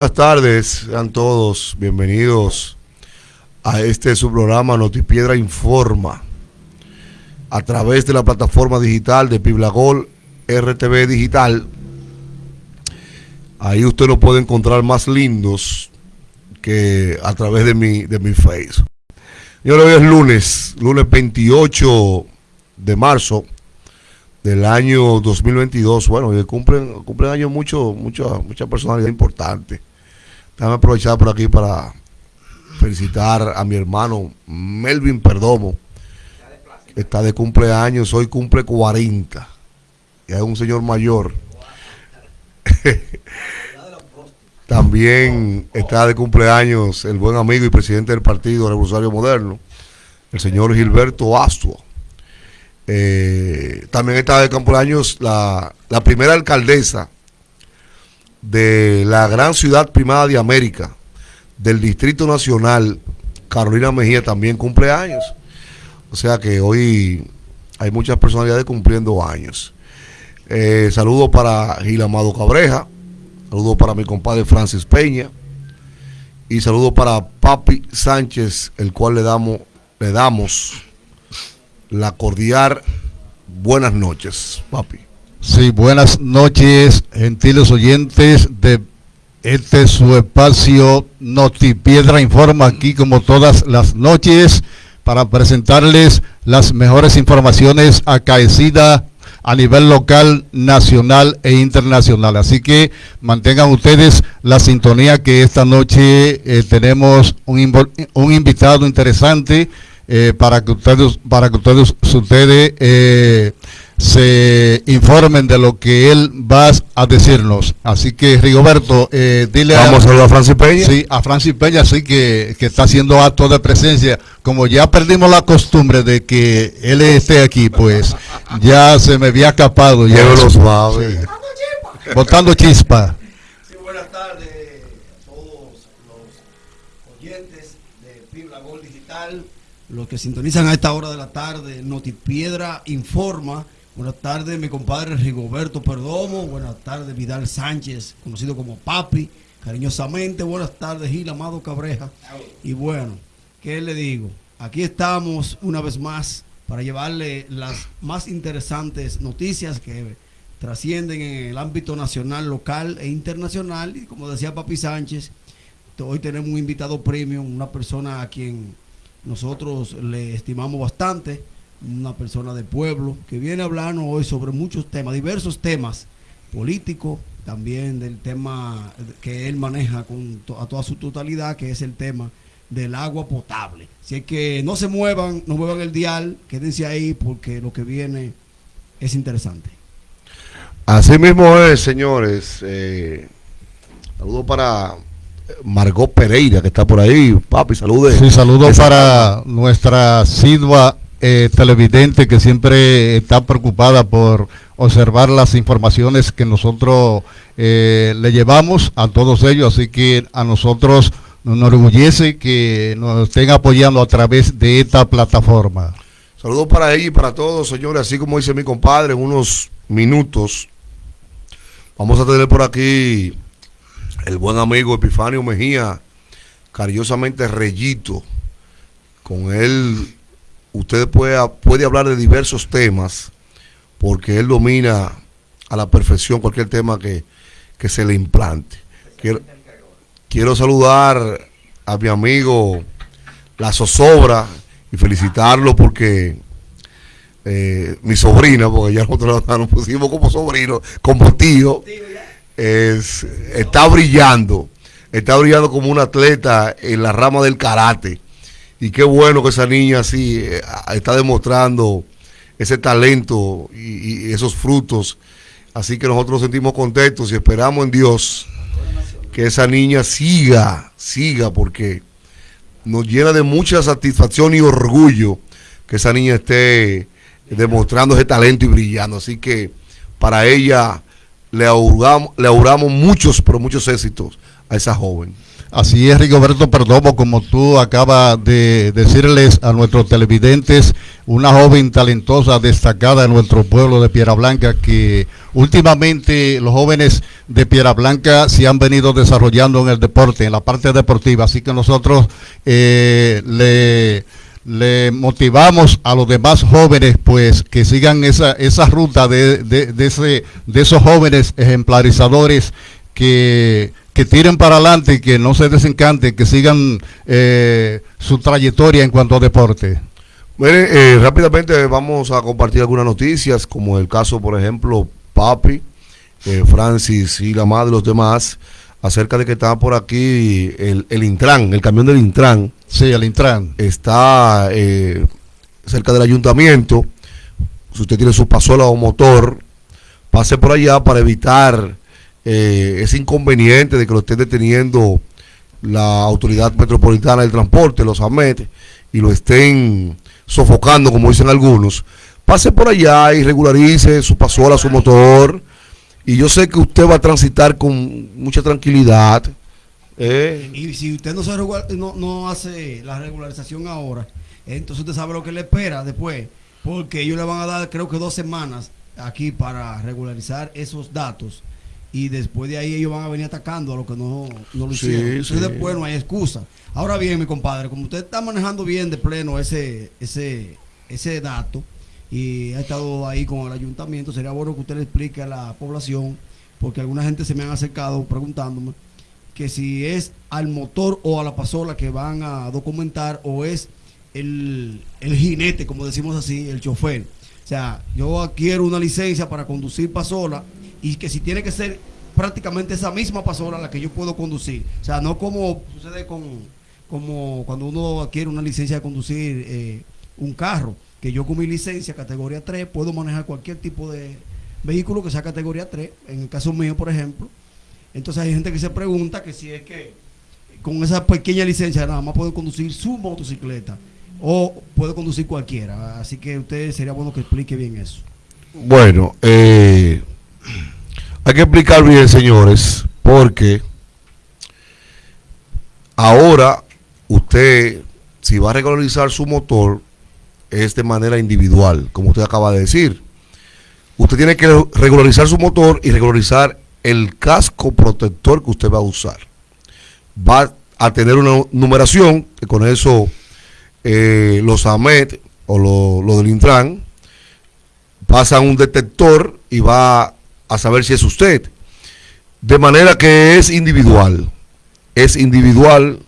Buenas tardes, sean todos bienvenidos a este su programa Notipiedra Informa a través de la plataforma digital de Piblagol RTV Digital. Ahí usted lo puede encontrar más lindos que a través de mi, de mi Facebook. Señores, hoy es lunes, lunes 28 de marzo del año 2022. Bueno, cumplen, cumplen años mucho, mucha, mucha personalidad importante. Déjame aprovechar por aquí para felicitar a mi hermano Melvin Perdomo, está de cumpleaños, hoy cumple 40. Y es un señor mayor. También está de cumpleaños el buen amigo y presidente del Partido Revolucionario Moderno, el señor Gilberto Astua. Eh, también está de cumpleaños la primera alcaldesa de la gran ciudad primada de América, del Distrito Nacional, Carolina Mejía, también cumple años. O sea que hoy hay muchas personalidades cumpliendo años. Eh, saludo para Gil Amado Cabreja, saludo para mi compadre Francis Peña y saludo para Papi Sánchez, el cual le damos, le damos la cordial buenas noches, Papi. Sí, buenas noches, gentiles oyentes de este su espacio Notipiedra Informa aquí como todas las noches para presentarles las mejores informaciones acaecidas a nivel local, nacional e internacional. Así que mantengan ustedes la sintonía que esta noche eh, tenemos un, un, invitado interesante eh, para que ustedes, para que ustedes, ustedes eh, se informen de lo que él va a decirnos. Así que, Rigoberto, eh, dile Vamos a, a Francis Peña. Sí, a Francis Peña, sí, que, que, está haciendo acto de presencia. Como ya perdimos la costumbre de que él esté aquí, pues ya se me había escapado. Ya lo suave. Sí. Botando chispa. Sí, buenas tardes a todos los oyentes de Pibla Gol Digital, los que sintonizan a esta hora de la tarde, Notipiedra informa Buenas tardes, mi compadre Rigoberto Perdomo. Buenas tardes, Vidal Sánchez, conocido como Papi. Cariñosamente, buenas tardes, Gil Amado Cabreja. Y bueno, ¿qué le digo? Aquí estamos una vez más para llevarle las más interesantes noticias que trascienden en el ámbito nacional, local e internacional. Y como decía Papi Sánchez, hoy tenemos un invitado premium, una persona a quien nosotros le estimamos bastante una persona de pueblo que viene a hablarnos hoy sobre muchos temas, diversos temas políticos, también del tema que él maneja con a toda su totalidad, que es el tema del agua potable. Así es que no se muevan, no muevan el dial, quédense ahí porque lo que viene es interesante. Así mismo es, señores. Eh, saludo para Margot Pereira, que está por ahí. Papi, salude. Sí, saludo para nuestra Sidua eh, televidente que siempre está preocupada por observar las informaciones que nosotros eh, le llevamos a todos ellos, así que a nosotros nos enorgullece que nos estén apoyando a través de esta plataforma. Saludos para ella y para todos, señores, así como dice mi compadre, en unos minutos vamos a tener por aquí el buen amigo Epifanio Mejía, cariñosamente Reyito, con él usted puede, puede hablar de diversos temas, porque él domina a la perfección cualquier tema que, que se le implante. Quiero, quiero, saludar a mi amigo La Zozobra y felicitarlo porque eh, mi sobrina, porque ya nosotros nos pusimos como sobrino, como tío, es, está brillando, está brillando como un atleta en la rama del karate y qué bueno que esa niña así eh, está demostrando ese talento y, esos frutos. Así que nosotros nos sentimos contentos y esperamos en Dios que esa niña siga, siga, porque nos llena de mucha satisfacción y orgullo que esa niña esté demostrando ese talento y brillando. Así que para ella le auguramos, le auguramos muchos, pero muchos éxitos a esa joven. Así es, Rigoberto Perdomo, como tú acabas de decirles a nuestros televidentes, una joven talentosa, destacada en nuestro pueblo de Piedra Blanca, que últimamente los jóvenes de Piedra Blanca se han venido desarrollando en el deporte, en la parte deportiva. Así que nosotros eh, le motivamos a los demás jóvenes pues que sigan esa, esa ruta de, ese, de esos jóvenes ejemplarizadores que, que tiren para adelante y que no se desencanten, que sigan eh, su trayectoria en cuanto a deporte. Mire, eh, rápidamente vamos a compartir algunas noticias, como el caso, por ejemplo, Papi, eh, Francis y la madre y los demás, acerca de que está por aquí el, el Intran, el camión del Intran, Sí, el Intran. Está eh, cerca del ayuntamiento. Si usted tiene su pasola o motor, pase por allá para evitar eh, ese inconveniente de que lo esté deteniendo la Autoridad Metropolitana del Transporte, los AMET, y lo estén sofocando, como dicen algunos. Pase por allá y regularice su pasola, su motor. Y yo sé que usted va a transitar con mucha tranquilidad eh. Y si usted no, se no, no hace la regularización ahora, entonces usted sabe lo que le espera después, porque ellos le van a dar creo que dos semanas aquí para regularizar esos datos y después de ahí ellos van a venir atacando a lo que no, no lo hicieron. entonces después no hay excusa. Ahora bien, mi compadre, como usted está manejando bien de pleno ese, ese, ese dato y ha estado ahí con el ayuntamiento, sería bueno que usted le explique a la población, porque alguna gente se me han acercado preguntándome que si es al motor o a la pasola que van a documentar o es el, jinete, como decimos así, el chofer. O sea, yo adquiero una licencia para conducir pasola y que si tiene que ser prácticamente esa misma pasola la que yo puedo conducir. O sea, no como sucede con como cuando uno adquiere una licencia de conducir eh, un carro, que yo con mi licencia categoría 3 puedo manejar cualquier tipo de vehículo que sea categoría 3, en el caso mío, por ejemplo, entonces hay gente que se pregunta que si es que con esa pequeña licencia nada más puede conducir su motocicleta o puede conducir cualquiera. Así que usted sería bueno que explique bien eso. Bueno, eh, hay que explicar bien, señores, porque ahora usted, si va a regularizar su motor, es de manera individual, como usted acaba de decir. Usted tiene que regularizar su motor y regularizar el casco protector que usted va a usar. Va a tener una numeración, con eso eh, los AMET o los del Intran pasan un detector y va a saber si es usted. De manera que es individual. Es individual.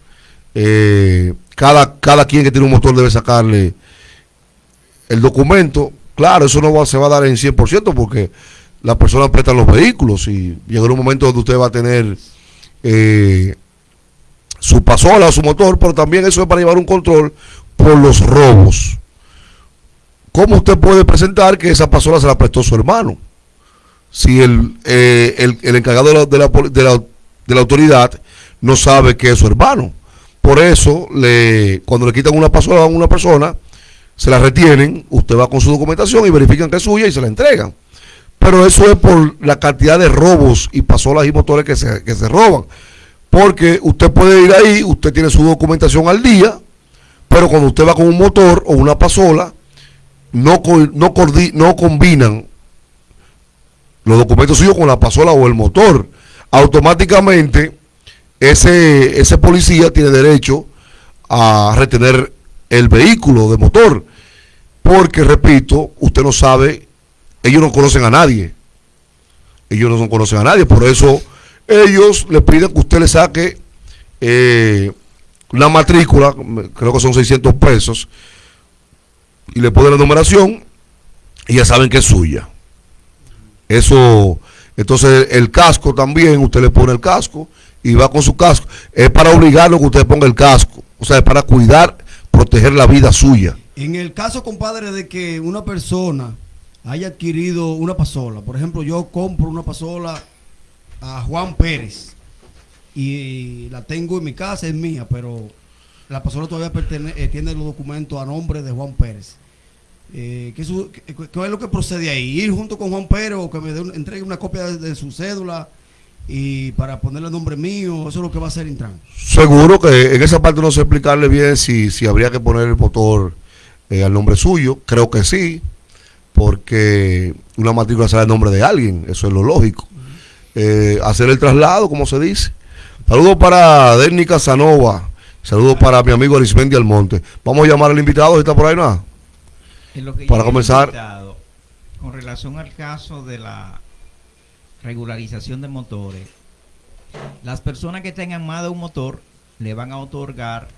Eh, cada, cada quien que tiene un motor debe sacarle el documento. Claro, eso no se va a dar en 100% porque las personas prestan los vehículos y llega un momento donde usted va a tener eh, su pasola su motor, pero también eso es para llevar un control por los robos. ¿Cómo usted puede presentar que esa pasola se la prestó su hermano? Si el, eh, el, encargado de la, de, la, de, la, de la, autoridad no sabe que es su hermano. Por eso, le, cuando le quitan una pasola a una persona, se la retienen, usted va con su documentación y verifican que es suya y se la entregan. Pero eso es por la cantidad de robos y pasolas y motores que se, que se roban. Porque usted puede ir ahí, usted tiene su documentación al día, pero cuando usted va con un motor o una pasola, no, no, no combinan los documentos suyos con la pasola o el motor. Automáticamente ese, ese policía tiene derecho a retener el vehículo de motor. Porque, repito, usted no sabe ellos no conocen a nadie. Ellos no conocen a nadie. Por eso ellos le piden que usted le saque eh, la matrícula, creo que son 600 pesos, y le pone la numeración y ya saben que es suya. Eso, entonces el casco también, usted le pone el casco y va con su casco. Es para obligarlo que usted ponga el casco. O sea, es para cuidar, proteger la vida suya. En el caso, compadre, de que una persona haya adquirido una pasola. Por ejemplo, yo compro una pasola a Juan Pérez y la tengo en mi casa, es mía, pero la pasola todavía eh, tiene los documentos a nombre de Juan Pérez. Eh, ¿qué, es lo que procede ahí? ¿Ir junto con Juan Pérez o que me entregue una copia de, su cédula y para ponerle el nombre mío, eso es lo que va a hacer Intran. Seguro que en esa parte no sé explicarle bien si, si habría que poner el motor eh, al nombre suyo. Creo que sí, porque una matrícula sale al nombre de alguien, eso es lo lógico. Eh, hacer el traslado, como se dice. Saludos para Denny Casanova. Saludos para mi amigo Arismendi Almonte. Vamos a llamar al invitado, si está por ahí nada. Para comenzar. Con relación al caso de la regularización de motores, las personas que tengan más de un motor le van a otorgar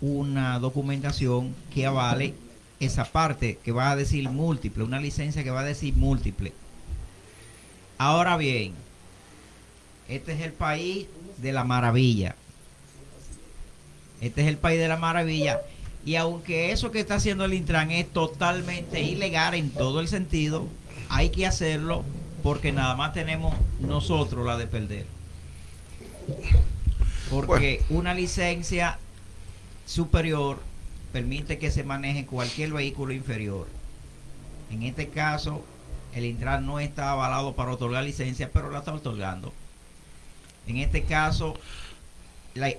una documentación que avale esa parte que va a decir múltiple, una licencia que va a decir múltiple. Ahora bien, este es el país de la maravilla. Este es el país de la maravilla. Y aunque eso que está haciendo el Intran es totalmente ilegal en todo el sentido, hay que hacerlo porque nada más tenemos nosotros la de perder. Porque una licencia superior permite que se maneje cualquier vehículo inferior. En este caso, el Intran no está avalado para otorgar licencia, pero la está otorgando. En este caso,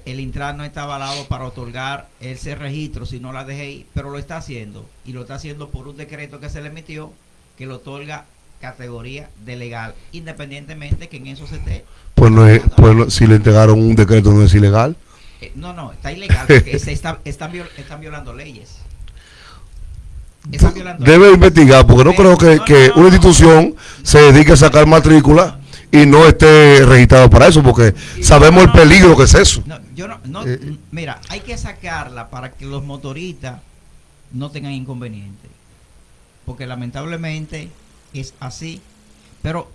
el Intran no está avalado para otorgar ese registro, sino la DGI, pero lo está haciendo. Y lo está haciendo por un decreto que se le emitió que lo otorga categoría de legal, independientemente que en eso se esté. Pues, no es, pues si le entregaron un decreto no es ilegal. Eh, no, no, está ilegal porque se está, están, violando leyes. Debe investigar, porque no creo que, que una institución se dedique a sacar matrícula y no esté registrado para eso, porque sabemos el peligro que es eso. yo no, eh, mira, hay que sacarla para que los motoristas no tengan inconveniente, porque lamentablemente es así, pero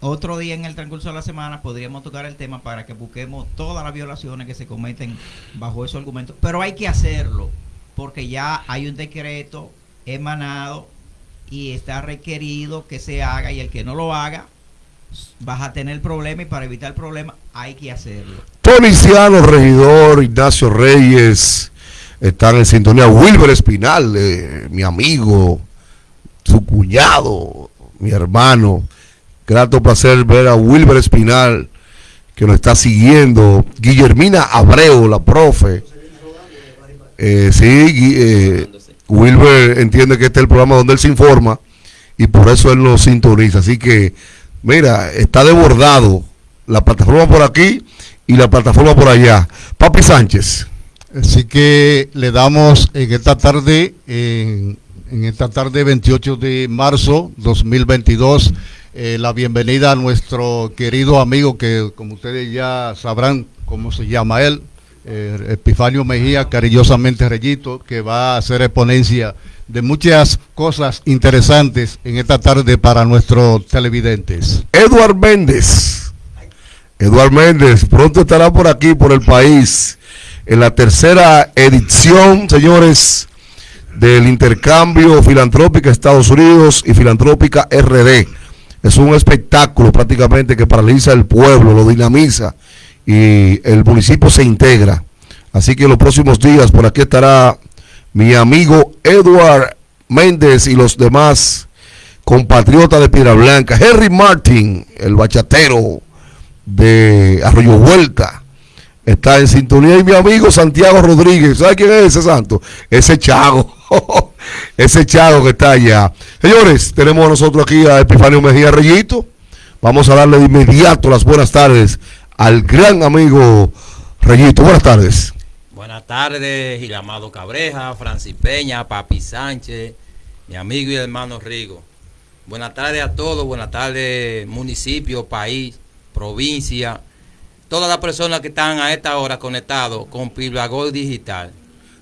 otro día en el transcurso de la semana podríamos tocar el tema para que busquemos todas las violaciones que se cometen bajo esos argumentos, pero hay que hacerlo, porque ya hay un decreto emanado y está requerido que se haga y el que no lo haga vas a tener problemas y para evitar problemas hay que hacerlo. Policiano, regidor, Ignacio Reyes, están en sintonía. Wilber Espinal, eh, mi amigo, su cuñado, mi hermano. Grato placer ver a Wilber Espinal, que nos está siguiendo. Guillermina Abreu, la profe. Eh, sí, eh, Wilber entiende que este es el programa donde él se informa y por eso él nos sintoniza. Así que Mira, está desbordado la plataforma por aquí y la plataforma por allá. Papi Sánchez. Así que le damos en esta tarde, en, esta tarde 28 de marzo 2022, eh, la bienvenida a nuestro querido amigo que como ustedes ya sabrán cómo se llama él, eh, Epifanio Mejía, cariñosamente Reyito, que va a hacer exponencia de muchas cosas interesantes en esta tarde para nuestros televidentes. Eduard Méndez. Eduard Méndez pronto estará por aquí, por el país, en la tercera edición, señores, del intercambio filantrópica Estados Unidos y filantrópica RD. Es un espectáculo prácticamente que paraliza el pueblo, lo dinamiza y el municipio se integra. Así que en los próximos días por aquí estará mi amigo Edward Méndez y los demás compatriotas de Piedra Blanca, Henry Martin, el bachatero de Arroyo Vuelta, está en sintonía. Y mi amigo Santiago Rodríguez, ¿sabe quién es ese santo? Ese Chago, ese Chago que está allá. Señores, tenemos nosotros aquí a Epifanio Mejía Reyito. Vamos a darle de inmediato las buenas tardes al gran amigo Reyito. Buenas tardes. Buenas tardes, Gilamado Cabreja, Francis Peña, Papi Sánchez, mi amigo y hermano Rigo. Buenas tardes a todos, buenas tardes municipio, país, provincia, todas las personas que están a esta hora conectados con Piblagol Digital.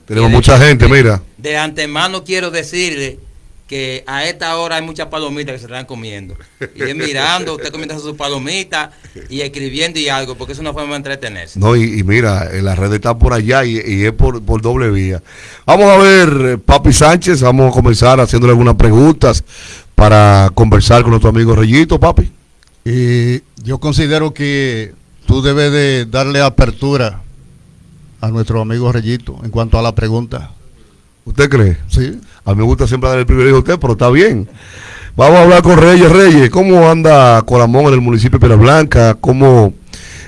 Tenemos mucha gente, mira. De antemano quiero decirle que a esta hora hay muchas palomitas que se están comiendo. Y mirando, usted comiendo sus palomitas y escribiendo y algo, porque es una forma de entretenerse. No, y, mira, la red está por allá y, es por, doble vía. Vamos a ver, Papi Sánchez, vamos a comenzar haciéndole algunas preguntas para conversar con nuestro amigo Reyito, Papi. Y yo considero que tú debes de darle apertura a nuestro amigo Reyito en cuanto a la pregunta. ¿Usted cree? Sí. A mí me gusta siempre dar el privilegio a usted, pero está bien. Vamos a hablar con Reyes Reyes. ¿Cómo anda Coramón en el municipio de Piedra Blanca? ¿Cómo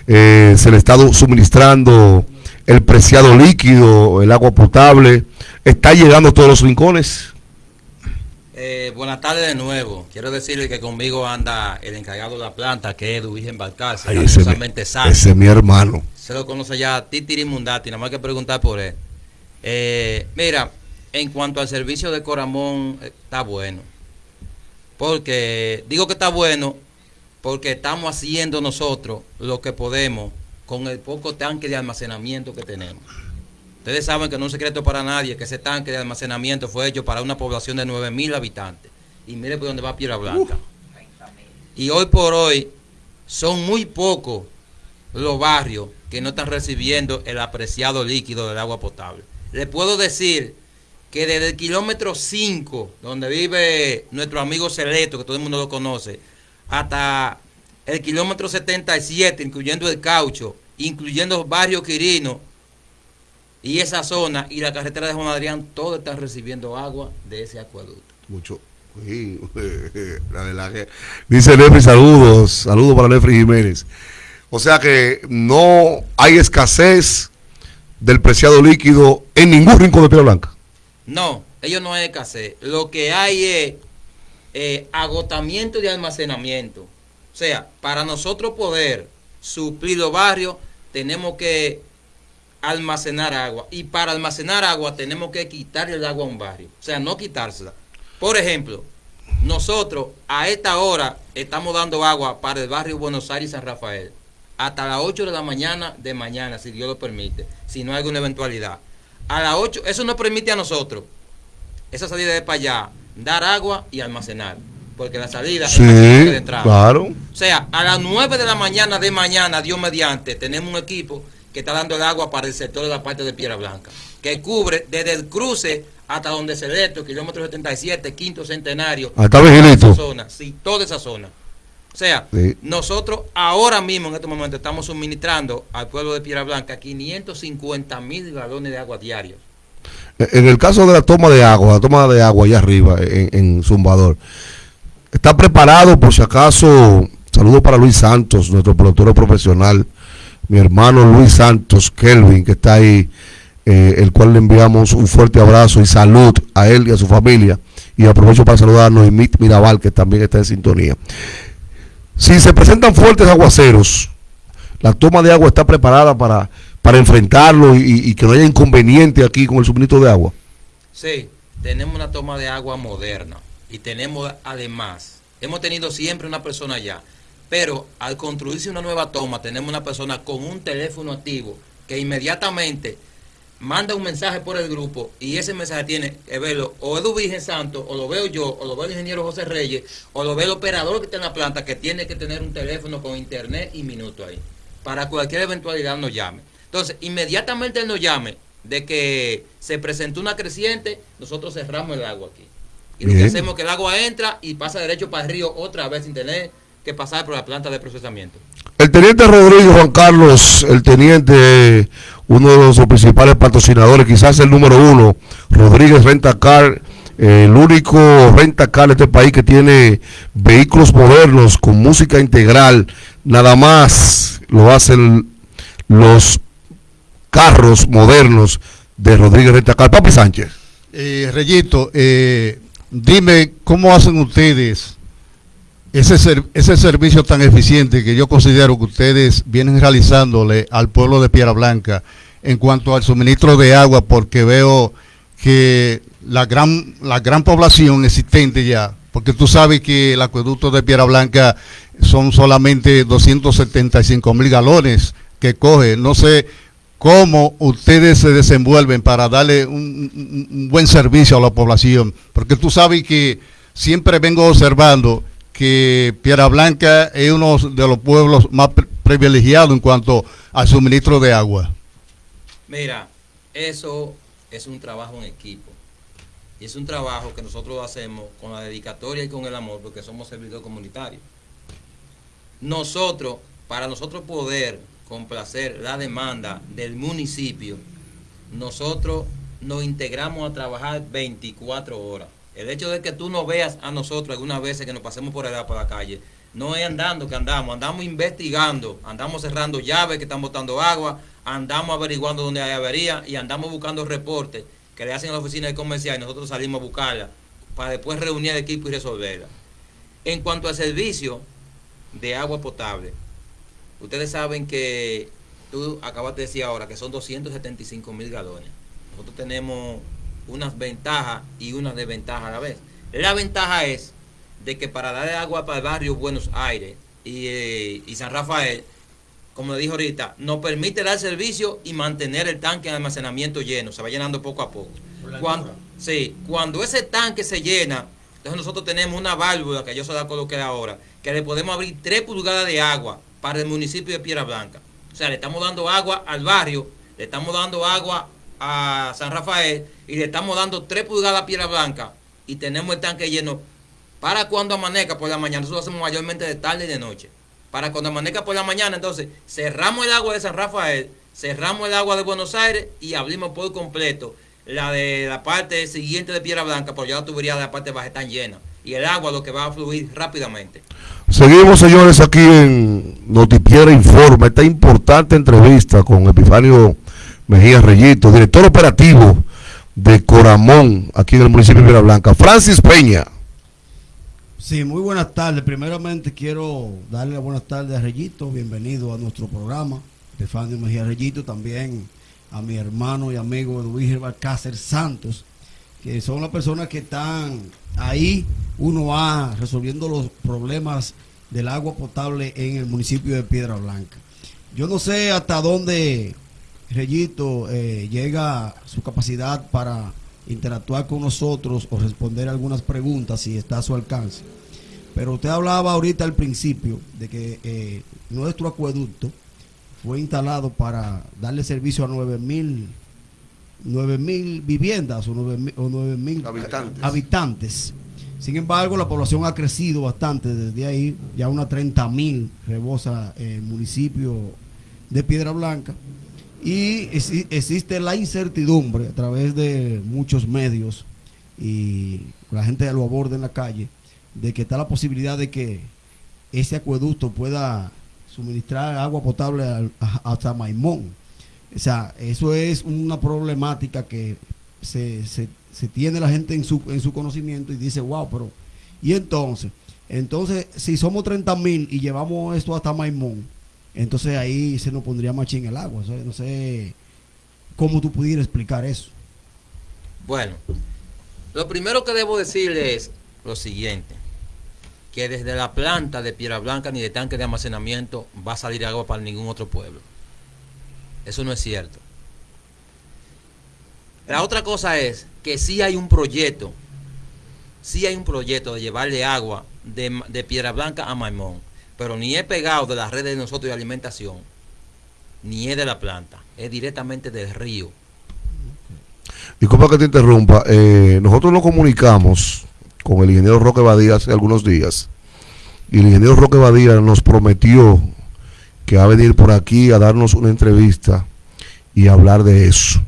eh, se le está suministrando el preciado líquido, el agua potable? ¿Está llegando a todos los rincones? Eh, buenas tardes de nuevo. Quiero decirle que conmigo anda el encargado de la planta, que es Duvigen Balcarce, Ay, ese, ese es mi hermano. Se lo conoce ya Titiri Mundati, nada más que preguntar por él. Eh, mira, en cuanto al servicio de Coramón, eh, está bueno. Porque, digo que está bueno, porque estamos haciendo nosotros lo que podemos con el poco tanque de almacenamiento que tenemos. Ustedes saben que no es un secreto para nadie que ese tanque de almacenamiento fue hecho para una población de 9 mil habitantes. Y mire por dónde va Piedra Blanca. Y hoy por hoy son muy pocos los barrios que no están recibiendo el apreciado líquido del agua potable. Les puedo decir que desde el kilómetro 5, donde vive nuestro amigo Celeto, que todo el mundo lo conoce, hasta el kilómetro 77, incluyendo el caucho, incluyendo barrio Quirino y esa zona y la carretera de Juan Adrián, todos están recibiendo agua de ese acueducto. Mucho. Sí, la verdad Dice Nefri, saludos. Saludos para Nefri Jiménez. O sea que no hay escasez del preciado líquido en ningún rincón de Piedra Blanca. No, ellos no hay escasez. Lo que hay es eh, agotamiento de almacenamiento. O sea, para nosotros poder suplir los barrios, tenemos que almacenar agua. Y para almacenar agua, tenemos que quitarle el agua a un barrio. O sea, no quitársela. Por ejemplo, nosotros a esta hora estamos dando agua para el barrio Buenos Aires y San Rafael. Hasta las 8 de la mañana de mañana, si Dios lo permite. Si no hay alguna eventualidad. A las 8, eso nos permite a nosotros, esa salida de para allá, dar agua y almacenar. Porque la salida es Sí, que de entrada. claro. O sea, a las 9 de la mañana de mañana, Dios mediante, tenemos un equipo que está dando el agua para el sector de la parte de Piedra Blanca, que cubre desde el cruce hasta donde se kilómetro 77, quinto centenario. Hasta toda Vigilito. esa zona, sí, toda esa zona. O sea, Sí. nosotros ahora mismo en este momento estamos suministrando al pueblo de Piedra Blanca 550 mil galones de agua diarios. En el caso de la toma de agua, la toma de agua allá arriba en, en Zumbador, ¿está preparado por si acaso? Saludos para Luis Santos, nuestro productor profesional, mi hermano Luis Santos, Kelvin, que está ahí, eh, el cual le enviamos un fuerte abrazo y salud a él y a su familia. Y aprovecho para saludar a Noemit Mirabal, que también está en sintonía. Si se presentan fuertes aguaceros, la toma de agua está preparada para, para enfrentarlo y, y que no haya inconveniente aquí con el suministro de agua. Sí, tenemos una toma de agua moderna y tenemos además, hemos tenido siempre una persona allá, pero al construirse una nueva toma tenemos una persona con un teléfono activo que inmediatamente manda un mensaje por el grupo y ese mensaje tiene que verlo o Edu Virgen Santo, o lo veo yo, o lo ve el ingeniero José Reyes, o lo ve el operador que está en la planta que tiene que tener un teléfono con internet y minuto ahí. Para cualquier eventualidad nos llame. Entonces, inmediatamente él nos llame de que se presentó una creciente, nosotros cerramos el agua aquí. Y lo que hacemos es que el agua entra y pasa derecho para el río otra vez sin tener que pasar por la planta de procesamiento. El teniente Rodrigo Juan Carlos, el teniente, uno de los principales patrocinadores, quizás el número uno, Rodríguez Renta Car, el único renta car de este país que tiene vehículos modernos con música integral, nada más lo hacen los carros modernos de Rodríguez Renta Car. Papi Sánchez. Eh, Reyito, eh, dime cómo hacen ustedes ese, ese servicio tan eficiente que yo considero que ustedes vienen realizándole al pueblo de Piedra Blanca en cuanto al suministro de agua, porque veo que la gran, la gran población existente ya, porque tú sabes que el acueducto de Piedra Blanca son solamente 275 mil galones que coge, no sé cómo ustedes se desenvuelven para darle un buen servicio a la población, porque tú sabes que siempre vengo observando que Piedra Blanca es uno de los pueblos más pri- privilegiados en cuanto al suministro de agua. Mira, eso es un trabajo en equipo. Y es un trabajo que nosotros hacemos con la dedicatoria y con el amor, porque somos servidores comunitarios. Nosotros, para nosotros poder complacer la demanda del municipio, nosotros nos integramos a trabajar 24 horas. El hecho de que tú nos veas a nosotros algunas veces que nos pasemos por allá por la calle, no es andando que andamos, andamos investigando, andamos cerrando llaves que están botando agua, andamos averiguando dónde hay avería y andamos buscando reportes que le hacen a la oficina de comercial y nosotros salimos a buscarla para después reunir el equipo y resolverla. En cuanto al servicio de agua potable, ustedes saben que tú acabas de decir ahora que son 275 mil galones. Nosotros tenemos unas ventajas y unas desventajas a la vez. La ventaja es de que para darle agua para el barrio Buenos Aires y, eh, y San Rafael, como le dije ahorita, nos permite dar servicio y mantener el tanque de almacenamiento lleno, se va llenando poco a poco. Cuando, sí, cuando ese tanque se llena, entonces nosotros tenemos una válvula que yo se la coloqué ahora, que le podemos abrir 3 pulgadas de agua para el municipio de Piedra Blanca. O sea, le estamos dando agua al barrio, le estamos dando agua a San Rafael y le estamos dando 3 pulgadas a Piedra Blanca y tenemos el tanque lleno para cuando amanezca por la mañana. Nosotros hacemos mayormente de tarde y de noche. Para cuando amanezca por la mañana, entonces cerramos el agua de San Rafael, cerramos el agua de Buenos Aires y abrimos por completo la de la parte siguiente de Piedra Blanca, porque ya la tubería de la parte baja están llena. Y el agua lo que va a fluir rápidamente. Seguimos, señores, aquí en Notipiedra Informa, esta importante entrevista con Epifanio Mejía Reyito, director operativo de Coramón, aquí en el municipio de Piedra Blanca. Francis Peña. Sí, muy buenas tardes. Primeramente quiero darle las buenas tardes a Reyito, bienvenido a nuestro programa. Epifanio Mejía Reyito, también a mi hermano y amigo Edwin Balcácer Santos, que son las personas que están ahí, uno va resolviendo los problemas del agua potable en el municipio de Piedra Blanca. Yo no sé hasta dónde Reyito eh, llega su capacidad para interactuar con nosotros o responder algunas preguntas si está a su alcance. Pero usted hablaba ahorita al principio de que eh, nuestro acueducto fue instalado para darle servicio a 9 mil mil viviendas o 9 mil Habitantes. habitantes. Sin embargo, la población ha crecido bastante desde ahí, ya unas 30 mil rebosa el municipio de Piedra Blanca. Y exi- existe la incertidumbre a través de muchos medios y la gente lo aborda en la calle, de que está la posibilidad de que ese acueducto pueda suministrar agua potable hasta Maimón. O sea, eso es una problemática que se, se- se tiene la gente en su, en su conocimiento y dice, wow, pero ¿y entonces? Entonces, si somos 30 mil y llevamos esto hasta Maimón, entonces ahí se nos pondría machín el agua. No sé cómo tú pudieras explicar eso. Bueno, lo primero que debo decirle es lo siguiente, que desde la planta de Piedra Blanca ni de tanque de almacenamiento va a salir agua para ningún otro pueblo. Eso no es cierto. La otra cosa es que sí hay un proyecto, sí hay un proyecto de llevarle agua de Piedra Blanca a Maimón, pero ni es pegado de las redes de nosotros de alimentación, ni es de la planta, es directamente del río. Disculpa que te interrumpa. eh, nosotros nos comunicamos con el ingeniero Roque Badía hace algunos días. Y el ingeniero Roque Badía nos prometió que va a venir por aquí a darnos una entrevista y hablar de eso.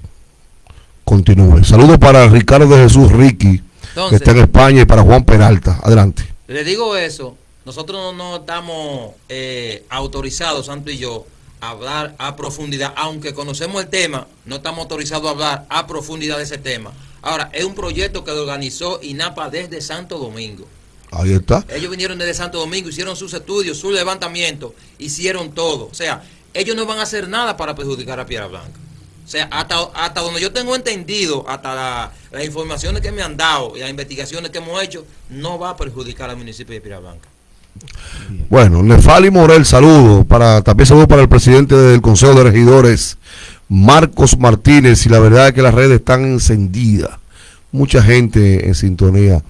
Continúe. Saludos para Ricardo de Jesús Ricky, que está en España, y para Juan Peralta. Adelante. Le digo eso, nosotros no, estamos eh, autorizados, Santo y yo, a hablar a profundidad, aunque conocemos el tema, no estamos autorizados a hablar a profundidad de ese tema. Ahora, es un proyecto que lo organizó INAPA desde Santo Domingo. Ahí está. Ellos vinieron desde Santo Domingo, hicieron sus estudios, su levantamiento, hicieron todo. O sea, ellos no van a hacer nada para perjudicar a Piedra Blanca. O sea, hasta, hasta donde yo tengo entendido, hasta la- las informaciones que me han dado y las investigaciones que hemos hecho, no va a perjudicar al municipio de Piedra Blanca. Bueno, Nefali Morel, saludo. Para, también saludo para el presidente del Consejo de Regidores, Marcos Martínez. Y la verdad es que las redes están encendidas. Mucha gente en sintonía.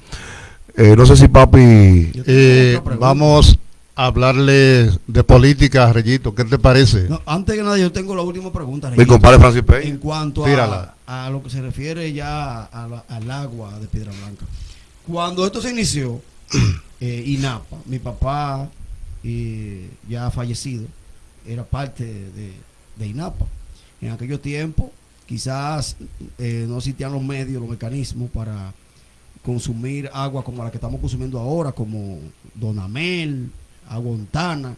Eh, no sé si papi... Eh, vamos a hablarle de política, Reyito. ¿Qué te parece? No, antes que nada, yo tengo la última pregunta. Mi Reyito. compadre Francis En cuanto Tírala. a, a lo que se refiere ya a la- al agua de Piedra Blanca. Cuando esto se inició, eh, INAPA, mi papá, eh, ya fallecido, era parte de, INAPA. En aquellos tiempos quizás eh, no existían los medios, los mecanismos para consumir agua como la que estamos consumiendo ahora, como Donamel, agua Ontana,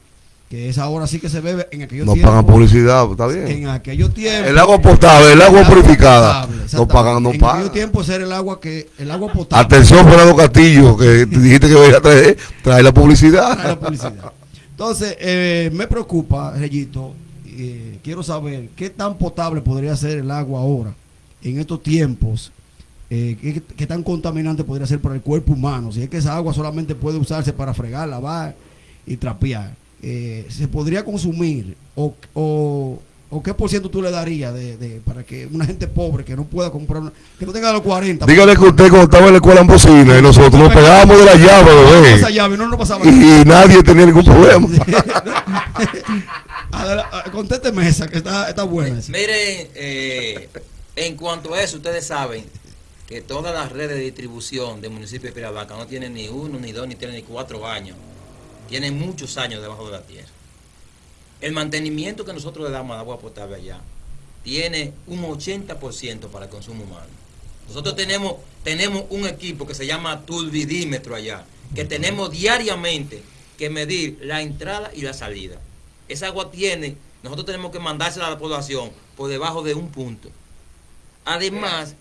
que esa ahora sí que se bebe en aquellos No tiempos. pagan publicidad, está bien. En aquellos tiempos. El agua potable, el agua purificada. No pagan, no En pagan. aquellos tiempos era el agua que el agua potable. Atención, Fernando Castillo, que te dijiste que voy a traer, traer la publicidad. Trae la publicidad. Entonces, eh, me preocupa, Reyito, eh, quiero saber qué tan potable podría ser el agua ahora, en estos tiempos, eh, qué, qué tan contaminante podría ser para el cuerpo humano, si es que esa agua solamente puede usarse para fregar, lavar y trapear. Eh, ¿Se podría consumir o, o, o qué por ciento tú le darías de, de- para que una gente pobre que no pueda comprar, una- que no tenga los 40? Dígale que usted cuando estaba en la escuela en bocina y nosotros nos pegábamos de la llave, esa bebé. llave no nos pasaba Y, y nadie tenía ningún problema. Ah, Contésteme esa, que está, está buena. esa. Miren, eh, en cuanto a eso, ustedes saben que todas las redes de distribución del municipio de Pirabaca no tienen ni uno, ni dos, ni tres, ni cuatro años. Tienen muchos años debajo de la tierra. El mantenimiento que nosotros le damos al agua potable allá tiene un 80% para el consumo humano. Nosotros tenemos, tenemos un equipo que se llama turbidímetro allá, que tenemos diariamente que medir la entrada y la salida. Esa agua tiene, nosotros tenemos que mandársela a la población por debajo de un punto. Además,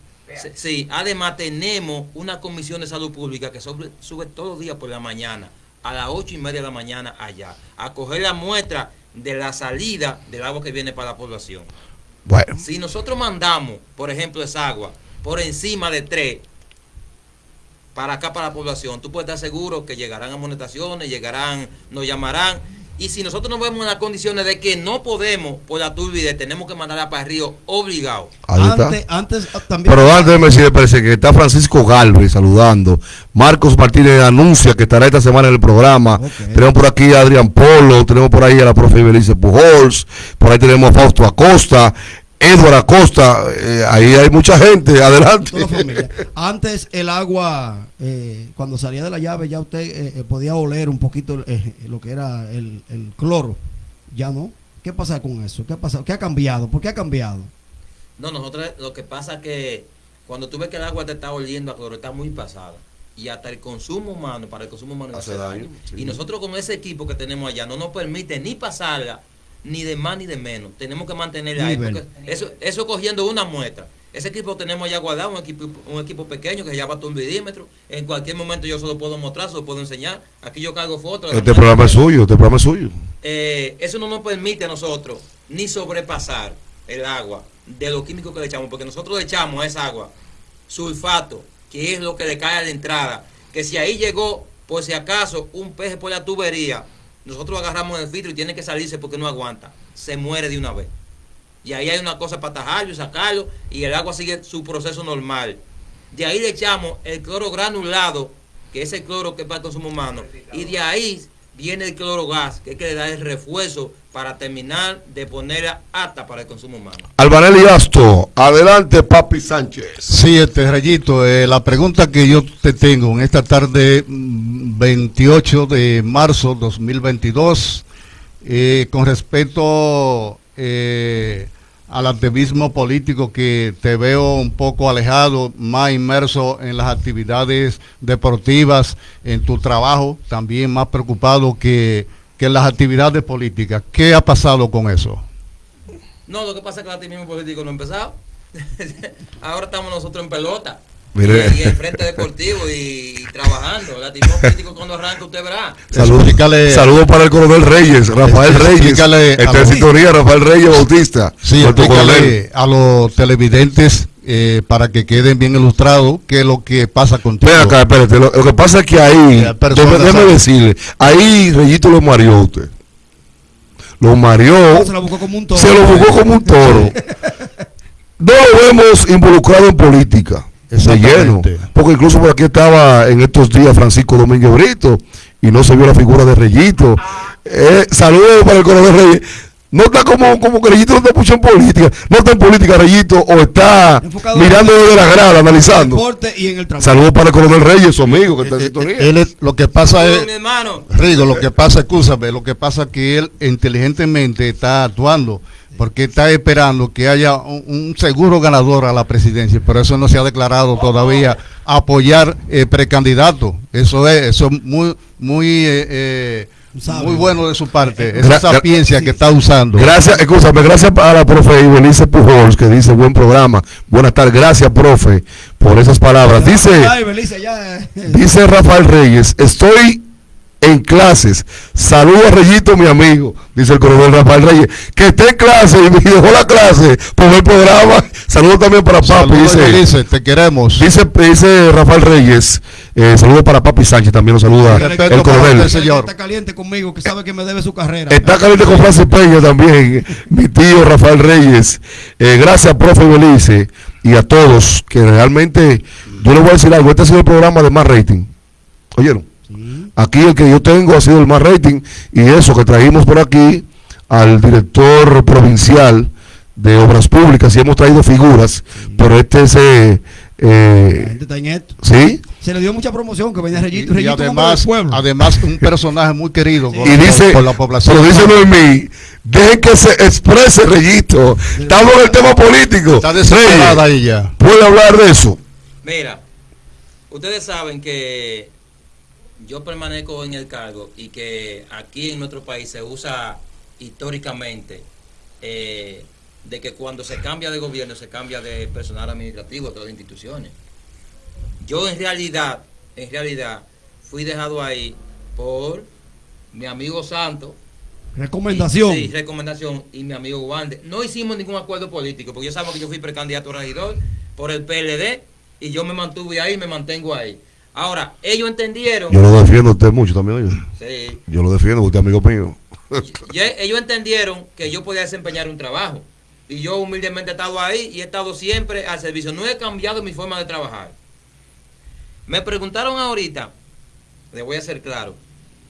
sí, además tenemos una comisión de salud pública que sobre- sube todos los días por la mañana, a las ocho y media de la mañana allá, a coger la muestra de la salida del agua que viene para la población. Bueno, Si nosotros mandamos, por ejemplo, esa agua por encima de 3 para acá, para la población, tú puedes estar seguro que llegarán amonestaciones, llegarán, nos llamarán. Y si nosotros nos vemos en las condiciones de que no podemos, por la turbidez, tenemos que mandarla para el río obligado. ahí está. Antes, antes ah, también. Pero antes de Mercedes parece que está Francisco Galvez saludando. Marcos Martínez anuncia que estará esta semana en el programa. Tenemos por aquí a Adrián Polo, tenemos por ahí a la profe Belice Pujols, por ahí tenemos a Fausto Acosta, Edward Acosta, eh, ahí hay mucha gente, adelante. Antes el agua, eh, cuando salía de la llave, ya usted eh, eh, podía oler un poquito eh, lo que era el, el cloro. Ya no. ¿Qué pasa con eso? ¿Qué ha pasado? ¿Qué ha cambiado? ¿Por qué ha cambiado? No, nosotros lo que pasa es que cuando tú ves que el agua te está oliendo a cloro, está muy pasada. Y hasta el consumo humano, para el consumo humano Hace hace daño, daño. sí. Y nosotros con ese equipo que tenemos allá no nos permite ni pasarla, ni de más ni de menos. Tenemos que mantenerla ahí. Porque eso, eso cogiendo una muestra. Ese equipo tenemos allá guardado, un equipo, un equipo pequeño que se llama turbidímetro. En cualquier momento yo se lo puedo mostrar, se lo puedo enseñar. Aquí yo cargo fotos. Este programa es suyo, este programa es suyo. Eh, eso no nos permite a nosotros ni sobrepasar el agua de los químicos que le echamos, porque nosotros le echamos a esa agua sulfato, que es lo que le cae a la entrada, que si ahí llegó, por si acaso, un peje por la tubería, nosotros agarramos el filtro y tiene que salirse porque no aguanta, se muere de una vez. Y ahí hay una cosa para tajarlo y sacarlo, y el agua sigue su proceso normal. De ahí le echamos el cloro granulado, que es el cloro que es para el consumo humano, y de ahí viene el cloro gas, que es que le da el refuerzo para terminar de ponerla apta para el consumo humano. Albanelli Asto, adelante Papi Sánchez. Sí, este Rayito, eh, la pregunta que yo te tengo en esta tarde mm, 28 de marzo 2022, eh, con respecto eh, al activismo político que te veo un poco alejado, más inmerso en las actividades deportivas, en tu trabajo, también más preocupado que, que en las actividades políticas. ¿Qué ha pasado con eso? No, lo que pasa es que el activismo político no ha empezado. Ahora estamos nosotros en pelota. Mire. Y, en frente deportivo y, y trabajando. El activismo político cuando arranca usted verá. Saludos saludos para el coronel Reyes, Rafael Reyes. Está en sintonía, Rafael Reyes Bautista. Sí, a los televidentes eh, para que queden bien ilustrados qué es lo que pasa contigo. Ven acá, espérate. Lo, lo que pasa es que ahí, déjeme, decirle, ahí Reyito lo mareó usted. Lo mareó, Se la buscó como un toro. se lo jugó como un toro. No lo vemos involucrado en política. De lleno. Porque incluso por aquí estaba en estos días Francisco Domínguez Brito y no se vio la figura de Reyito. Eh, saludos para el coronel Reyes. No está como, como que Reyito no está mucho en política. No está en política Reyito o está Enfocado mirando desde la grada, analizando. Saludos para el coronel Reyes, su amigo que está en sintonía. él es- lo que pasa es, mi hermano. Rigo, lo que pasa, escúchame, lo que pasa es que él inteligentemente está actuando, porque está esperando que haya un, un seguro ganador a la presidencia, pero eso no se ha declarado todavía apoyar eh, precandidato. Eso es, eso es muy, muy, eh, eh, Sabe. muy bueno de su parte, esa sapiencia que está usando. Gracias, escúchame, gracias a la profe Ibelice Pujols que dice buen programa. Buenas tardes, gracias, profe, por esas palabras. Dice, Ay, Belice, ya. eh. dice Rafael Reyes, estoy en clases. Saludo a Reyito, mi amigo, dice el coronel Rafael Reyes, que esté en clase y me dejó la clase por el programa. Saludo también para Papi, Saludos, dice. Te queremos. Dice, dice Rafael Reyes, eh, saludo para Papi Sánchez, también lo saluda Respeto el coronel. señor. Está caliente conmigo, que sabe que me debe su carrera. Está caliente con Francis Peña también, mi tío Rafael Reyes. Eh, gracias, profe Belice, y a todos, que realmente, yo les voy a decir algo, este ha sido el programa de más rating. ¿Oyeron? Aquí el que yo tengo ha sido el más rating, y eso que trajimos por aquí al director provincial de Obras Públicas, y hemos traído figuras, pero este es... eh, eh, gente está en esto. ¿Sí? Se le dio mucha promoción que venía Y, Reyito. y del además, pueblo. además un personaje muy querido por, y la- dice, por la población. pero dice Noemí, dejen que se exprese Reyito. Estamos en el tema político. Está desesperada ella. ¿Puede hablar de eso? Mira, ustedes saben que yo permanezco en el cargo y que aquí en nuestro país se usa históricamente eh, de que cuando se cambia de gobierno se cambia de personal administrativo de todas las instituciones. Yo en realidad, en realidad, fui dejado ahí por mi amigo Santo, Recomendación. Sí, recomendación. Y mi amigo Wander. No hicimos ningún acuerdo político, porque yo sabía que yo fui precandidato a regidor por el PLD y yo me mantuve ahí y me mantengo ahí. Ahora, ellos entendieron. Yo lo defiendo a usted mucho también, oye. Sí, Yo lo defiendo, usted es amigo mío. y- y ellos entendieron que yo podía desempeñar un trabajo. Y yo humildemente he estado ahí y he estado siempre al servicio. No he cambiado mi forma de trabajar. Me preguntaron ahorita, le voy a ser claro,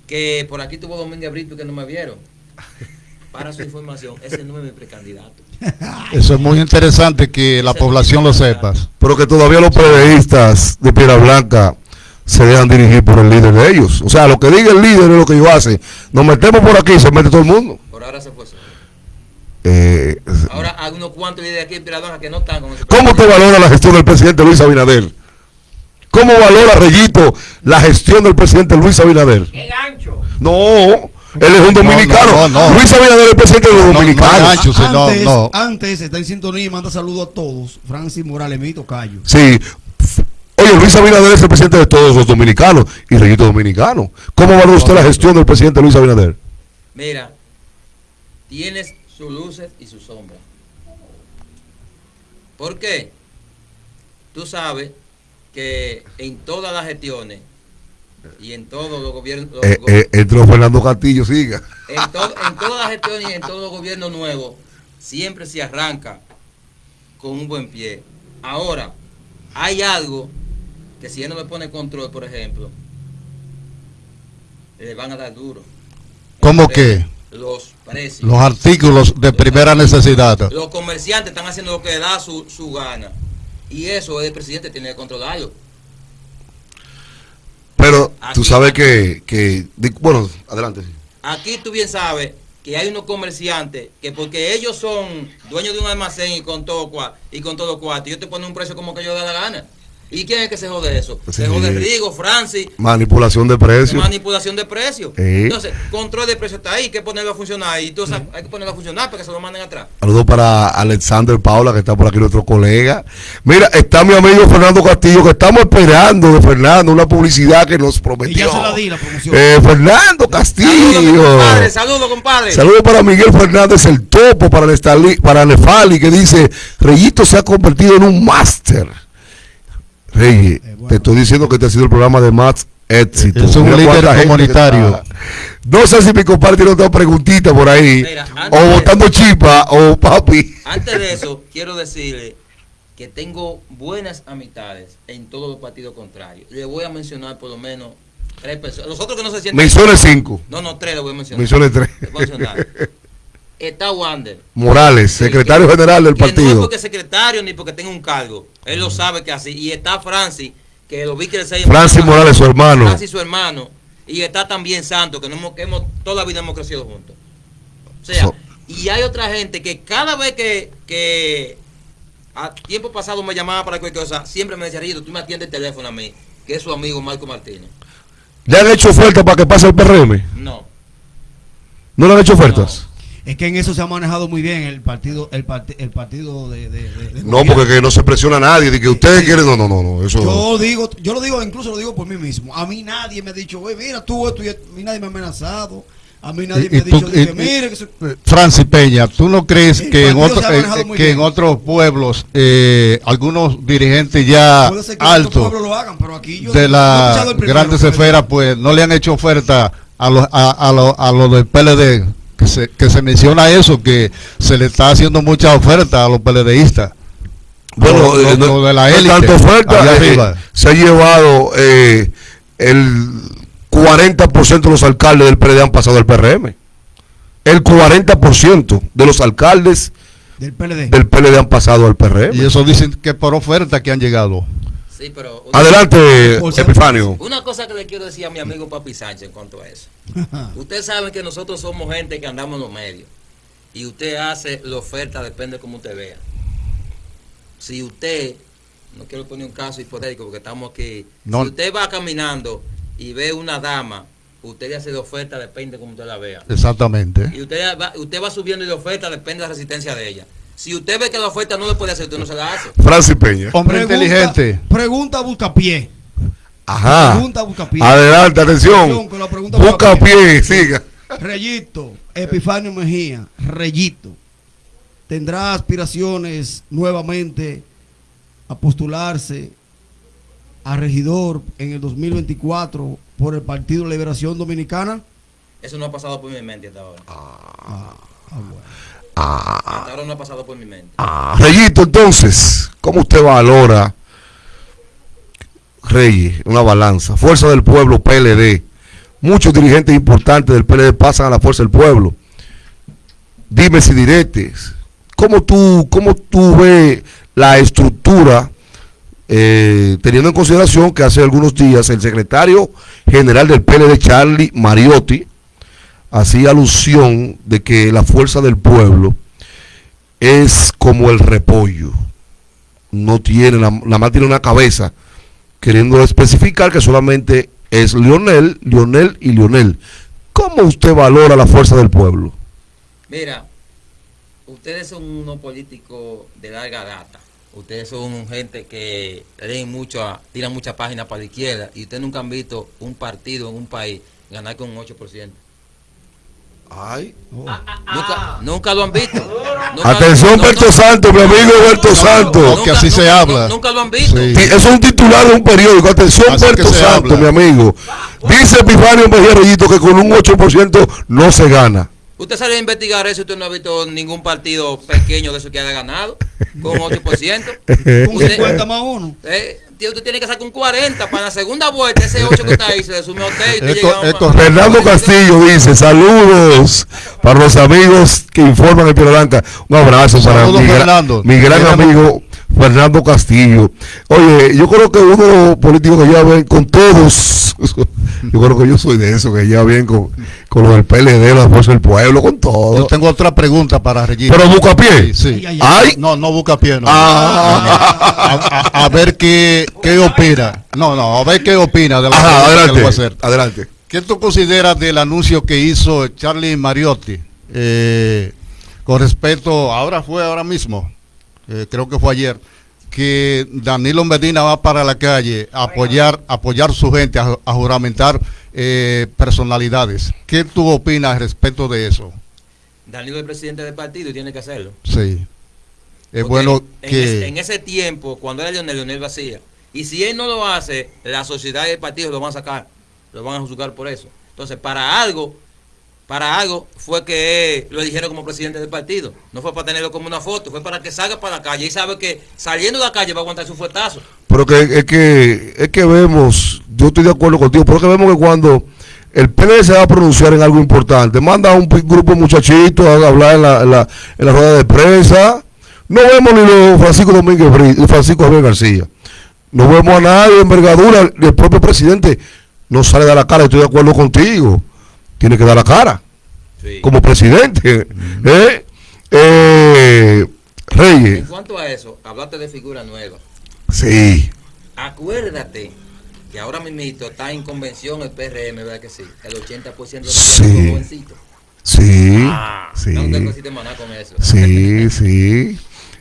que por aquí tuvo Domingo Brito que no me vieron. Para su información, ese no es mi precandidato. Eso es muy interesante que la población lo sepa. Pero que todavía los periodistas de Piedra Blanca se dejan dirigir por el líder de ellos. O sea, lo que diga el líder es lo que ellos hacen. Nos metemos por aquí y se mete todo el mundo. Por ahora se fue. Eh, Ahora hay unos cuantos líderes aquí en que no están con ese ¿Cómo te valora la gestión del presidente Luis Abinader? ¿Cómo valora Reyito la gestión del presidente Luis Abinader? ¡Qué gancho! No, él es un dominicano. no, no. Luis Abinader es el presidente de los No, no, dominicanos. gancho. sí, no, antes, no. antes está en sintonía y manda saludos a todos. Francis Morales, mi tocayo. Sí. Oye, Luis Abinader es el presidente de todos los dominicanos y Reyito dominicano. ¿Cómo valora usted la gestión del presidente Luis Abinader? Mira, tienes sus luces y sus sombras. ¿Por qué? Tú sabes que en todas las gestiones y en todos los gobiernos, los Eh, eh, entró Fernando Castillo, siga. en, to- en todas las gestiones y en todos los gobiernos nuevos, siempre se arranca con un buen pie. Ahora, hay algo que si él no le pone control, por ejemplo, le van a dar duro. ¿Cómo qué? Los precios. Los artículos de primera necesidad. Los comerciantes están haciendo lo que da su, su gana. Y eso el presidente tiene que controlarlo. Pero tú sabes que, que bueno, adelante. Aquí tú bien sabes que hay unos comerciantes que porque ellos son dueños de un almacén y con todo y con todo cuarto, ellos te ponen un precio como que ellos da la gana. ¿Y quién es que se jode eso? Sí. Se jode Rigo, Francis, Manipulación de precios. manipulación de precios. Sí. Entonces, control de precio está ahí, hay que ponerlo a funcionar y entonces hay que ponerlo a funcionar para que se lo manden atrás. Saludos para Alexander Paula, que está por aquí, nuestro colega. Mira, está mi amigo Fernando Castillo, que estamos esperando de Fernando una publicidad que nos prometió. Y ya se la di, la promoción. Eh, Fernando Saludos, Castillo. compadre, saludos, compadre. Saludos para Miguel Fernández, el topo, para, Nestali- para Nefali, que dice, Reyito se ha convertido en un máster. Reyes, Eh, bueno. te estoy diciendo que este ha sido el programa de más éxito. Es un Mira líder comunitario. está. No sé si mi compadre tiene otra preguntita por ahí. Mira, o de- botando chipa, o papi. Antes de eso, quiero decirle que tengo buenas amistades en todos los partidos contrarios. Le voy a mencionar por lo menos tres personas. Los otros que no se sienten. Misiones 5, No, no, tres le voy a mencionar. Misiones 3. Le voy a mencionar. Está Wander. Morales, secretario que- general del que No es partido. porque secretario ni porque tenga un cargo. Él lo sabe que así. Y está Francis, que lo vi crecer. Francis Morales, su hermano. Francis, su hermano. Y está también Santo, que, no hemos, que hemos, toda la vida hemos crecido juntos. O sea, So- Y hay otra gente que cada vez que, que a tiempo pasado me llamaba para cualquier cosa, siempre me decía, Rito, tú me atiendes el teléfono a mí, que es su amigo Marco Martínez. ¿Le han hecho ofertas para que pase el PRM? No. ¿No le han hecho ofertas? Es que en eso se ha manejado muy bien el partido, el, parti- el partido de, de- de- No, porque que no se presiona a nadie, de que ustedes quieren, no, no, no, no, eso Yo digo, yo lo digo, incluso lo digo por mí mismo. A mí nadie me ha dicho, "Güey, mira tú esto y esto". a mí nadie me ha amenazado. A mí nadie Y- me ha dicho, tú- de que, y- mire, que se- Francis Peña, ¿tú no crees que en, otro- eh, eh, que bien. en otros pueblos eh, algunos dirigentes ya altos de las grandes esferas pues no le han hecho oferta a los a, a los a los del PLD que se, que se menciona eso que se le está haciendo mucha oferta a los PLDistas Bueno, Lo- eh, lo- no- lo de la no élite, tanto oferta, eh, se ha llevado eh, el 40% de los alcaldes del PRD han pasado al PRM. El 40% de los alcaldes Del PLD. del PLD han pasado al PRM. y eso dicen que por oferta que han llegado Sí, pero una, Adelante, Epifanio. una cosa que le quiero decir a mi amigo Papi Sánchez en cuanto a eso. Ustedes saben que nosotros somos gente que andamos en los medios. Y usted hace la oferta, depende de cómo usted vea. Si usted, no quiero poner un caso hipotético porque estamos aquí. No. Si usted va caminando y ve una dama, usted le hace la oferta, depende de cómo usted la vea. exactamente Y usted va, usted va subiendo y la oferta, depende de la resistencia de ella. Si usted ve que la oferta no le puede hacer, usted no se la hace. Francis Peña. hombre inteligente Pregunta a Buscapié. Ajá. Pregunta a Buscapié. Adelante, atención. Atención, Busca Buscapié. pie, siga. Reyito, Epifanio Mejía, Reyito, ¿tendrá aspiraciones nuevamente a postularse a regidor en el 2024 por el Partido Liberación Dominicana? Eso no ha pasado por mi mente hasta ahora. Ah, bueno. Hasta ahora no ha pasado por mi mente. Ah, Reyito, entonces, ¿cómo usted valora, Reyes, una balanza? Fuerza del Pueblo, PLD. Muchos dirigentes importantes del PLD pasan a la Fuerza del Pueblo. Dime si diretes. ¿Cómo tú, cómo tú ves la estructura, eh, teniendo en consideración que hace algunos días el secretario general del PLD, Charlie Mariotti, hacía alusión de que la Fuerza del Pueblo es como el repollo. No tiene, la más tiene una cabeza, queriendo especificar que solamente es Lionel, Lionel y Lionel. ¿Cómo usted valora la fuerza del pueblo? Mira, ustedes son unos políticos de larga data. Ustedes son gente que leen mucho, tiran muchas páginas para la izquierda y ustedes nunca han visto un partido en un país ganar con un 8%. Ay. Nunca, nunca lo han visto. Nunca- Atención, no, Berto no, Santos, mi amigo Berto no, Santos. que así se habla. Nunca lo han visto. Sí. Es un titular de un periódico. Atención, Así Berto habla. mi amigo. Dice Epifanio Mejía Reyito que con un 8% no se gana. Usted salió a investigar eso y usted no ha visto ningún partido pequeño de eso que haya ganado con 8%. Con Usted- 50 más uno. Eh, tío, usted tiene que sacar un 40 para la segunda vuelta. Ese 8 que está ahí se le sume a usted y usted Esto- llega a un- esto- Fernando Castillo dice, saludos para los amigos que informan en Piedra Blanca. Un abrazo para Saludos, mi, gra- Fernando. mi gran amigo Fernando Castillo. Oye, yo creo que uno de los políticos que lleva bien con todos, yo creo que yo soy de eso, que lleva bien con, con los del PLD, la Fuerza del Pueblo, con yo todo. tengo otra pregunta para Regina Pero busca pie. Sí, sí. Ay, ay, Ay, no no busca pie no. Ah. a, a- a ver qué, qué opina. No, no, a ver qué opina de la Ajá, que adelante. voy a hacer. Adelante. ¿Qué tú consideras del anuncio que hizo Charlie Mariotti eh, con respecto, ahora fue ahora mismo, eh, creo que fue ayer, que Danilo Medina va para la calle a apoyar, apoyar su gente, a, a juramentar eh, personalidades? ¿Qué tú opinas respecto de eso? Danilo es presidente del partido y tiene que hacerlo. Sí. Es Porque bueno en, que... ese, en ese tiempo, cuando era Leonel, Leonel vacía. Y si él no lo hace, la sociedad y el partido lo van a sacar. Lo van a juzgar por eso. Entonces, para algo, para algo fue que lo eligieron como presidente del partido. No fue para tenerlo como una foto, fue para que salga para la calle y sabe que saliendo de la calle va a aguantar su fuetazo. Pero que es que es que vemos, yo estoy de acuerdo contigo, pero que vemos que cuando el PLD se va a pronunciar en algo importante, manda a un grupo de muchachitos a hablar en la, en la, rueda de prensa. No vemos ni los Francisco Domínguez Bri- Francisco Javier García. No vemos a nadie de envergadura. El propio presidente no sale dar la cara. Estoy de acuerdo contigo. Tiene que dar la cara. Sí. como presidente. ¿eh? Eh, Reyes, En cuanto a eso, hablaste de figura nueva. sí, Acuérdate que ahora mismo está en convención el PRM, ¿verdad que sí? El 80% de los Sí. jovencitos. sí, Ah, sí, No tengo que maná con eso. sí, sí.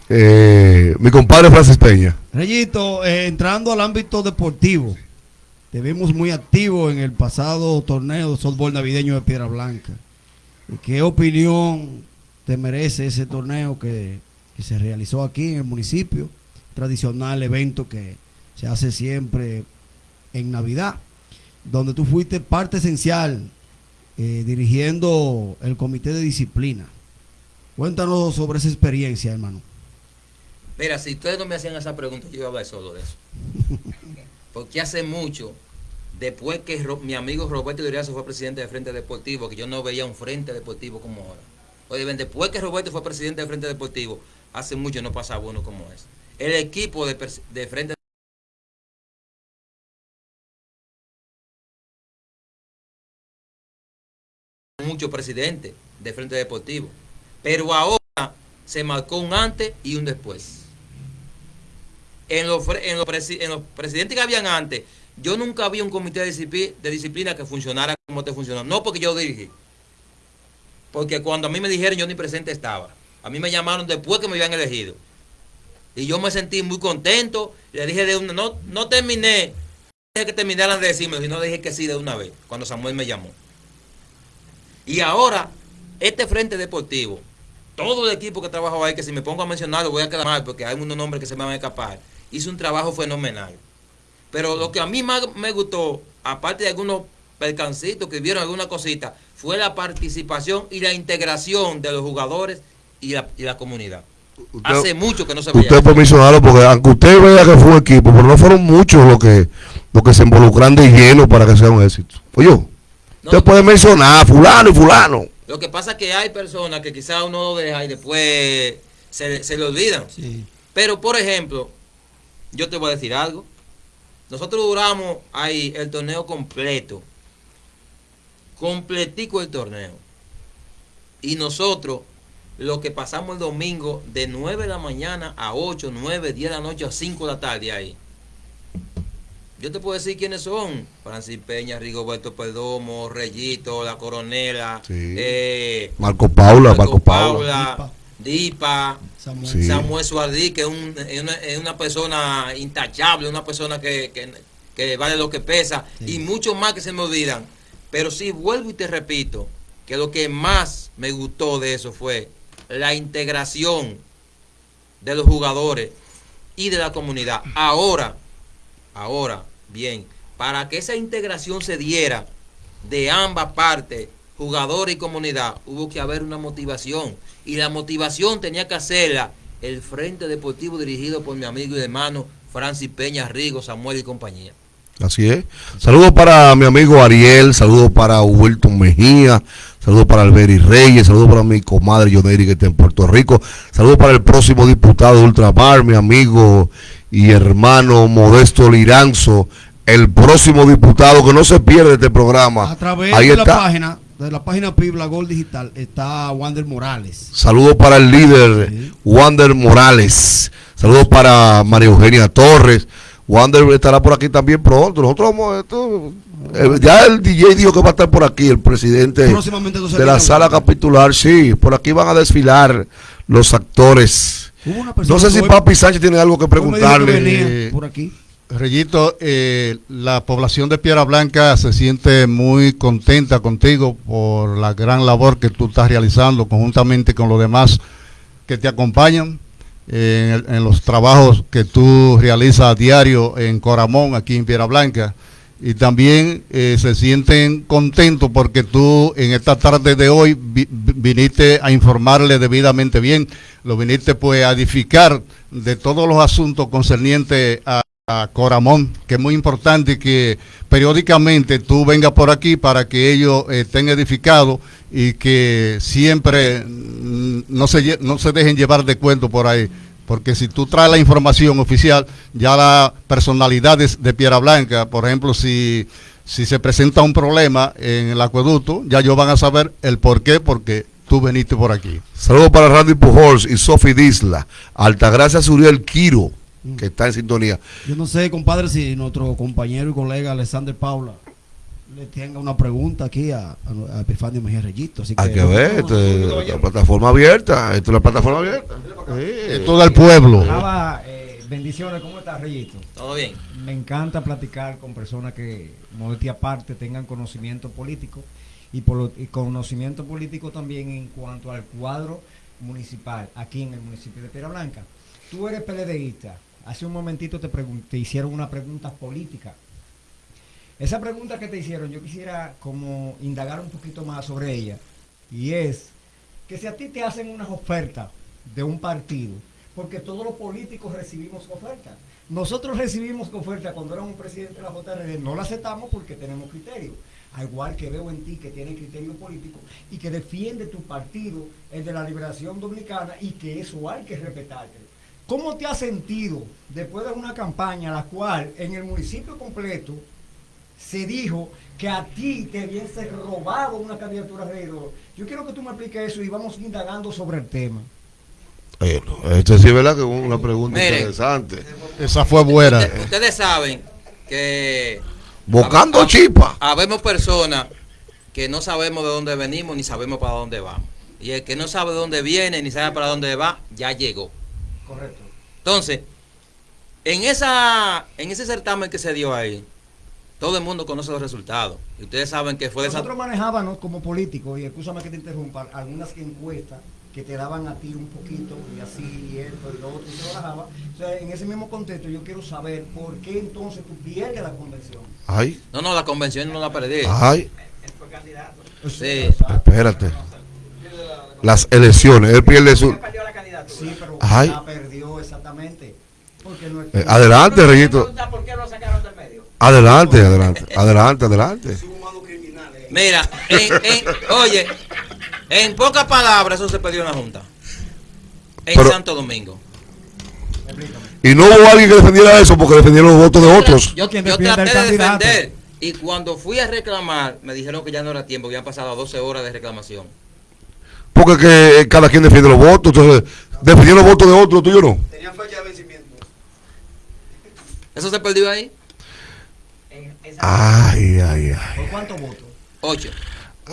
Eh, mi compadre Francis Peña. Reyito, eh, entrando al ámbito deportivo, te vimos muy activo en el pasado torneo de softball navideño de Piedra Blanca. ¿Y ¿Qué opinión te merece ese torneo que, que se realizó aquí en el municipio? Tradicional evento que se hace siempre en Navidad, donde tú fuiste parte esencial eh, dirigiendo el comité de disciplina. Cuéntanos sobre esa experiencia, hermano. Mira, si ustedes no me hacían esa pregunta, yo iba a hablar solo de eso. Porque hace mucho, después que mi amigo Roberto Duriazo fue presidente de Frente Deportivo, que yo no veía un Frente Deportivo como ahora. Oye, después que Roberto fue presidente de Frente Deportivo, hace mucho no pasaba uno como ese. El equipo de, de Frente muchos presidentes de Frente Deportivo. Pero ahora se marcó un antes y un después. En los, en los, presi- en los presidentes que habían antes, yo nunca vi un comité de disciplina, que funcionara como te funcionó. No porque yo dirigí. Porque cuando a mí me dijeron, yo ni presente estaba. A mí me llamaron después que me habían elegido. Y yo me sentí muy contento. Le dije de una, no, no terminé. Dije que terminaran de decirme, sino dije que sí de una vez, cuando Samuel me llamó. Y ahora, este frente deportivo, todo el equipo que trabajaba ahí, que si me pongo a mencionarlo voy a quedar mal porque hay unos nombres que se me van a escapar, hizo un trabajo fenomenal. Pero lo que a mí más me gustó, aparte de algunos percancitos que vieron alguna cosita, fue la participación y la integración de los jugadores y la, y la comunidad. Usted- Hace mucho que no se veía. Usted mencionarlo porque aunque usted vea que fue un equipo, pero no fueron muchos los que los que se involucran de lleno para que sea un éxito. Oye, No, usted puede mencionar fulano y fulano. Lo que pasa es que hay personas que quizás uno lo deja y después se, se le olvidan. Sí. Pero, por ejemplo, yo te voy a decir algo. Nosotros duramos ahí el torneo completo. Completico el torneo. Y nosotros, lo que pasamos el domingo de 9 de la mañana a 8, 9, 10 de la noche a 5 de la tarde ahí. Yo te puedo decir quiénes son. Francis Peña, Rigoberto Perdomo, Reyito, La Coronela, Sí. eh, Marco Paula, Marco, Marco Paula. Paula, Dipa, Samuel. Sí. Samuel Suardí, que es, un- es una, es una persona intachable, una persona que, que- que vale lo que pesa, Sí. y muchos más que se me olvidan. Pero sí, vuelvo y te repito, que lo que más me gustó de eso fue la integración de los jugadores y de la comunidad. Ahora, ahora, bien, para que esa integración se diera de ambas partes, jugador y comunidad, hubo que haber una motivación. Y la motivación tenía que hacerla el Frente Deportivo dirigido por mi amigo y hermano Francis Peña Rigo, Samuel y compañía. Así es. Saludos para mi amigo Ariel, saludos para Wilton Mejía, saludos para Alberi Reyes, saludos para mi comadre Yoneri que está en Puerto Rico, saludos para el próximo diputado de Ultramar, mi amigo y hermano Modesto Liranzo, el próximo diputado que no se pierde este programa. A través Ahí de la está. página, de la página Pibla Gol Digital, está Wander Morales. Saludos para el líder Sí. Wander Morales. Saludos para María Eugenia Torres. Wander estará por aquí también pronto. Nosotros vamos esto, eh, ya el DJ dijo que va a estar por aquí, el presidente de la sala capitular. Sí, por aquí van a desfilar los actores. No sé si hoy- Papi Sánchez tiene algo que preguntarle. venía por aquí. Reyito, eh, la población de Piedra Blanca se siente muy contenta contigo por la gran labor que tú estás realizando conjuntamente con los demás que te acompañan eh, en, los trabajos que tú realizas a diario en Coramón, aquí en Piedra Blanca. Y también eh, se sienten contentos porque tú en esta tarde de hoy vi- vi- viniste a informarle debidamente bien, lo viniste pues a edificar de todos los asuntos concernientes a, Coramón, que es muy importante que periódicamente tú vengas por aquí para que ellos eh, estén edificados y que siempre mm, no se, no se dejen llevar de cuento por ahí. Porque si tú traes la información oficial, ya las personalidades de Piedra Blanca, por ejemplo, si si se presenta un problema en el acueducto, ya ellos van a saber el por qué, porque tú veniste por aquí. Saludos para Randy Pujols y Sophie Disla. Altagracia Suriel Quiro, que está en sintonía. Yo no sé, compadre, si nuestro compañero y colega Alexander Paula le tenga una pregunta aquí a, a, a Epifanio Mejía Reyito. Así Hay que ver, esto es la plataforma abierta. Esto es la plataforma abierta. Es todo el pueblo. Eh, bendiciones, ¿cómo estás, Reyito? Todo bien. Me encanta platicar con personas que, modestia aparte, tengan conocimiento político y, por lo- y conocimiento político también en cuanto al cuadro municipal aquí en el municipio de Piedra Blanca. Tú eres PLDista. Hace un momentito te, te hicieron una pregunta política. Esa pregunta que te hicieron, yo quisiera como indagar un poquito más sobre ella. Y es que si a ti te hacen unas ofertas de un partido, porque todos los políticos recibimos ofertas. Nosotros recibimos ofertas cuando éramos presidente de la JRD, no la aceptamos porque tenemos criterio. Al igual que veo en ti que tiene criterio político y que defiende tu partido, el de la liberación dominicana, y que eso hay que respetarte. ¿Cómo te has sentido después de una campaña la cual en el municipio completo se dijo que a ti te hubiese robado una candidatura de regidor. Yo quiero que tú me expliques eso y vamos indagando sobre el tema. Bueno, esto sí es verdad que es una pregunta interesante. Esa fue buena. Ustedes, ustedes saben que Bocando chipa. Habemos personas que no sabemos de dónde venimos ni sabemos para dónde vamos. Y el que no sabe de dónde viene ni sabe para dónde va, ya llegó. Correcto. Entonces, en esa en ese certamen que se dio ahí, todo el mundo conoce los resultados. Y ustedes saben que fue de esa Nosotros manejábamos como políticos, y escúchame que te interrumpa, algunas encuestas que te daban a ti un poquito, y así, y esto, y lo otro, y se bajaba. O sea, en ese mismo contexto yo quiero saber por qué entonces tú pierdes la convención. Ay, No, no, la convención no la perdí. ay, Sí. espérate. Las elecciones, él pierde su... Sí, pero Ay. la perdió exactamente. Porque no es Eh, adelante, Reyito. ¿Por qué lo sacaron del medio? Adelante, adelante, adelante, adelante. Mira, en- en- oye, en pocas palabras eso se perdió en la Junta. En Pero- Santo Domingo. Y no hubo alguien que defendiera eso porque defendieron los votos de otros. Yo, ¿Quién yo defiende traté de defender. Y cuando fui a reclamar, me dijeron que ya no era tiempo, que habían pasado 12 horas de reclamación. Porque que cada quien defiende los votos. Entonces, defendieron los votos de otros, tú y yo no. Tenía fecha de vencimiento. ¿Eso se perdió ahí? Ay, ay, ay. ¿Por cuántos votos? 8.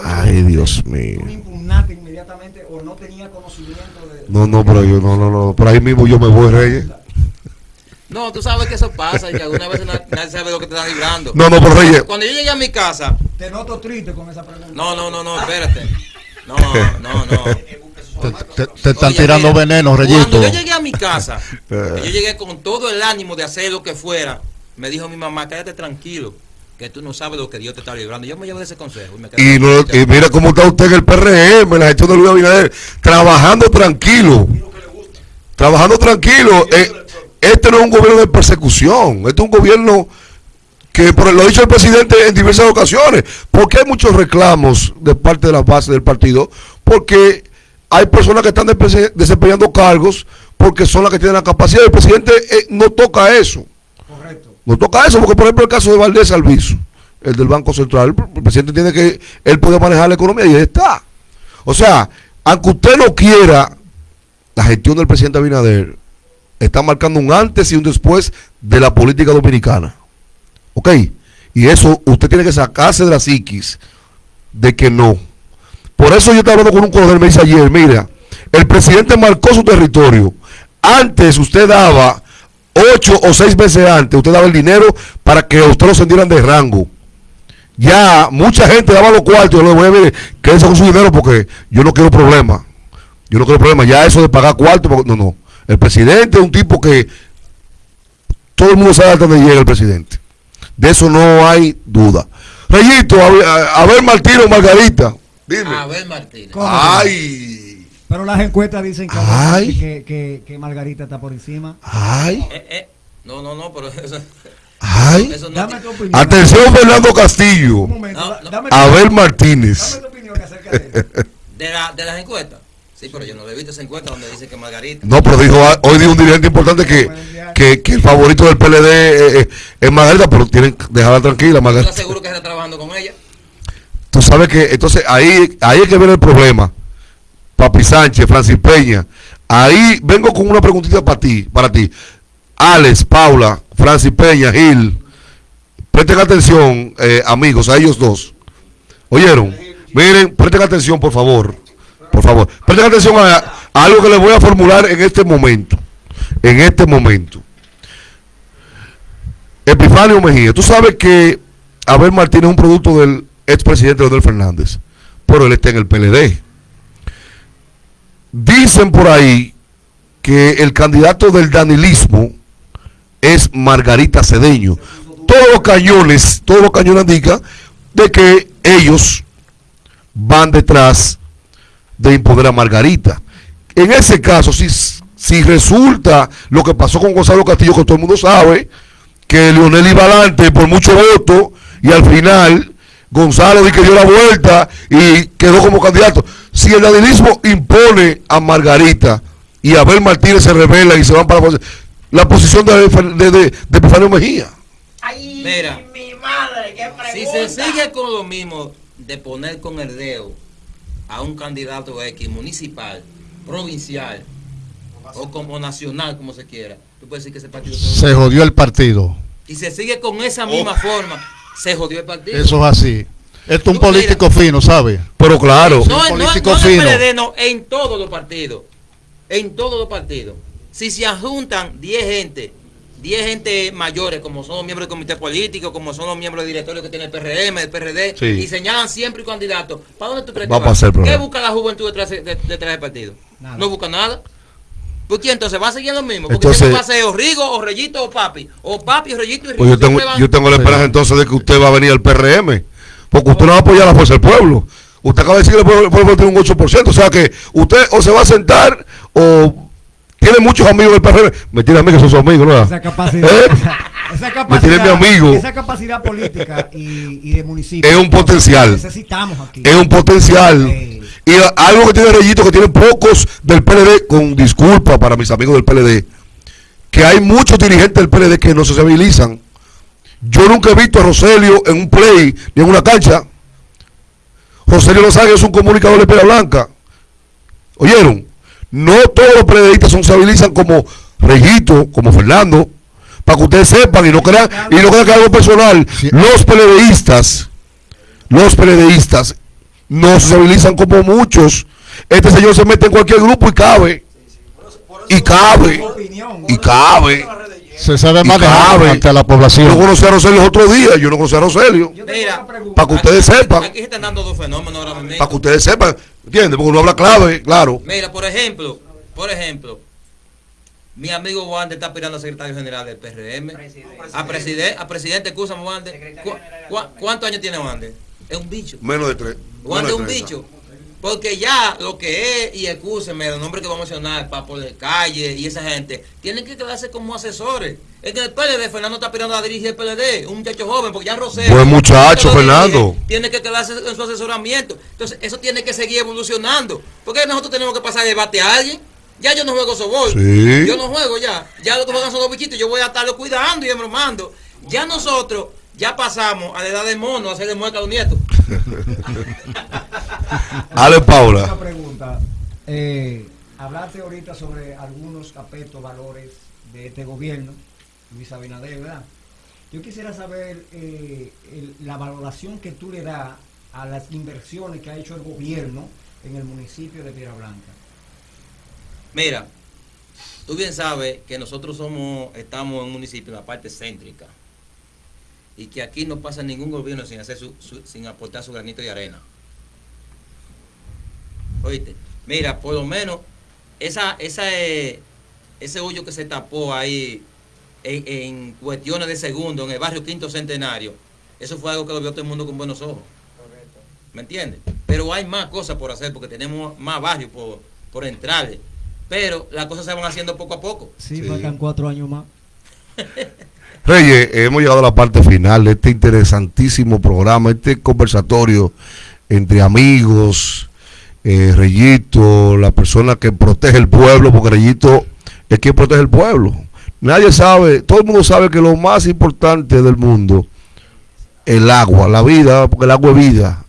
Ay, Dios mío. ¿Tú impugnaste inmediatamente o no tenía conocimiento de.? No, no, pero yo, no, no, no. Por ahí mismo yo me voy, Reyes. No, tú sabes que eso pasa y que alguna vez na- nadie sabe lo que te está librando. No, no, pero Reyes. Cuando yo llegué a mi casa, Te noto triste con esa pregunta. no, no, no, no, espérate. No, no, no. Te, te- te están Oye, tirando mira, veneno, Reyito. Cuando yo llegué a mi casa, Eh. yo llegué con todo el ánimo de hacer lo que fuera, me dijo mi mamá, cállate tranquilo, que tú no sabes lo que Dios te está librando. Yo me llevé ese consejo y me quedé Y, no, y mira cómo está usted en el PRM, la gestión de Luis Abinader, trabajando tranquilo. Trabajando tranquilo. Eh, este no es un gobierno de persecución, este es un gobierno que, por lo ha dicho el presidente en diversas ocasiones, porque hay muchos reclamos de parte de la base del partido, porque hay personas que están dese- desempeñando cargos porque son las que tienen la capacidad. El presidente eh, no toca eso. Correcto. No toca eso, porque por ejemplo el caso de Valdés Alviso, el del Banco Central, el presidente tiene que, él puede manejar la economía y ahí está. O sea, aunque usted no quiera, la gestión del presidente Abinader está marcando un antes y un después de la política dominicana. ¿Ok? Y eso usted tiene que sacarse de la psiquis de que no. Por eso yo estaba hablando con un coronel, me dice ayer, mira, el presidente marcó su territorio. Antes usted daba ocho o seis veces antes, usted daba el dinero para que usted lo sentieran de rango. Ya mucha gente daba los cuartos, yo le voy a ver, con su dinero porque yo no quiero problemas. Yo no quiero problemas. Ya eso de pagar cuartos, no, no. El presidente es un tipo que todo el mundo sabe hasta dónde llega el presidente. De eso no hay duda. Reyito, a, a- a ver Martino Margarita. Dime. Abel Martínez. ¿Cómo? Ay, Pero las encuestas dicen que, Ay. que, que, que Margarita está por encima. ay, Eh, eh, No, no, no, pero eso, ay. eso no. Dame tu opinión. Atención Fernando Castillo. Un momento, No, da- no. Dame, tu- Abel Martínez. dame tu opinión acerca de eso. De, la, de las encuestas. Sí, pero yo no le he visto esa encuesta donde dice que Margarita. No, pero dijo, hoy dijo un dirigente importante que, que, que el favorito del PLD eh, es Margarita, pero tienen que dejarla tranquila, Yo Margarita. te aseguro que está trabajando con ella. Tú sabes que, entonces, ahí, ahí es que viene el problema. Papi Sánchez, Francis Peña. Ahí vengo con una preguntita para ti, para ti. Alex, Paula, Francis Peña, Gil. Presten atención, eh, amigos, a ellos dos. ¿Oyeron? Miren, presten atención, por favor. Por favor. Presten atención a, a algo que les voy a formular en este momento. En este momento. Epifanio Mejía, tú sabes que Abel Martínez es un producto del expresidente Leonel Fernández, pero él está en el PLD. Dicen por ahí que el candidato del danilismo es Margarita Cedeño. Todos los cañones, todos los cañones indican de que ellos van detrás de imponer a Margarita. En ese caso, si, si resulta lo que pasó con Gonzalo Castillo, que todo el mundo sabe, que Leonel iba adelante por mucho voto y al final Gonzalo di que dio la vuelta y quedó como candidato. Si el danilismo impone a Margarita y Abel Martínez se revela y se van para la, posi- la posición de, de, de, de Epifanio Mejía. Ay, Mira. mi madre, qué Si pregunta. se sigue con lo mismo de poner con el dedo a un candidato X municipal, provincial o como nacional, como se quiera, tú puedes decir que ese partido se Se jodió el partido. y se sigue con esa misma forma, se jodió el partido. Eso es así. Esto es un mira. político fino, ¿sabe? Pero claro, no, un no, político no en el fino. PLD, no, en todos los partidos. En todos los partidos. Si se adjuntan 10 gente, 10 gente mayores, como son los miembros del comité político, como son los miembros del directorio que tiene el PRM, el PRD, Sí. y señalan siempre un candidato, ¿para dónde tú crees Va que a pasar el ¿Qué busca la juventud detrás, de- detrás del partido? Nada. No busca nada. ¿Por qué entonces va a seguir lo mismo? Porque Entonces- va a ser o Rigo, o Reyito, o Papi. O Papi, o Reyito y Rigo. pues yo tengo, yo tengo la esperanza entonces de que usted va a venir al PRM. Porque usted no va a apoyar a la fuerza del pueblo. Usted acaba de decir que el pueblo, tiene un 8%. O sea que usted o se va a sentar o tiene muchos amigos del PRM. Me tiene a mí que son sus amigos, ¿no? Esa capacidad, ¿Eh? esa Me tiene mi amigo. esa capacidad política y, y de municipio Es un potencial. necesitamos aquí. Es un potencial. Sí. Y algo que tiene Reyito, que tiene pocos del PLD, con disculpa para mis amigos del PLD, que hay muchos dirigentes del PLD que no se civilizan. Yo nunca he visto a Roselio en un play ni en una cancha. Roselio Lozano es un comunicador de pera blanca. ¿Oyeron? No todos los PLDistas se civilizan como Reyito, como Fernando, para que ustedes sepan y no crean, y no crean que algo personal. Los PLDistas, los PLDistas no se civilizan como muchos. Este señor se mete en cualquier grupo y cabe. Y cabe. Opinión. Y cabe. Se sabe manejar cabe. ante la Yo población. conocí a Roselio los otros días, yo no conocí a Roselio. Yo. Para que ustedes Aquí- sepan, Aquí se están dando dos fenómenos ahora mismo. para que ustedes sepan, ¿entiendes? Porque uno habla clave, claro. Mira, por ejemplo, por ejemplo, mi amigo Wander está aspirando a secretario general del PRM. A presidente, a presidente, escúchame, Wander. ¿Cu- cu- ¿Cuántos años tiene Wander? Es un bicho. Menos de tres. Wander es un bicho. Porque ya lo que es, y escúcheme, los nombres que vamos a mencionar, Papo de Calle y esa gente, tienen que quedarse como asesores. Es que el PLD, Fernando está aspirando a dirigir el PLD, un muchacho joven, porque ya Rosero. Buen muchacho, dirige, Fernando. Tiene que quedarse en su asesoramiento. Entonces, eso tiene que seguir evolucionando. Porque nosotros tenemos que pasar de debate a alguien. Ya yo no juego softball. Sí. Yo no juego ya. Ya lo que juegan son los bichitos. Yo voy a estarlo cuidando y embromando. Ya nosotros ya pasamos a la edad del mono a hacerle mueca a los nietos. Ale Una Paula. pregunta. Eh, hablaste ahorita sobre algunos aspectos, valores de este gobierno, Luis Abinader, ¿verdad? Yo quisiera saber eh, el- la valoración que tú le das a las inversiones que ha hecho el gobierno en el municipio de Piedra Blanca. Mira, tú bien sabes que nosotros somos, estamos en un municipio en la parte céntrica. Y que aquí no pasa ningún gobierno sin hacer su, su- sin aportar su granito de arena. Oíste, mira, por lo menos esa, esa, eh, ese hoyo que se tapó ahí en, en cuestiones de segundo en el barrio Quinto Centenario, eso fue algo que lo vio todo el mundo con buenos ojos. ¿Me entiendes? Pero hay más cosas por hacer porque tenemos más barrios por, por entrarle. Pero las cosas se van haciendo poco a poco. Sí, Sí. faltan cuatro años más. Reyes, hemos llegado a la parte final de este interesantísimo programa, este conversatorio entre amigos, eh, Reyito, la persona que protege el pueblo, porque Reyito es quien protege el pueblo. Nadie sabe, todo el mundo sabe que lo más importante del mundo, el agua, la vida, porque el agua es vida.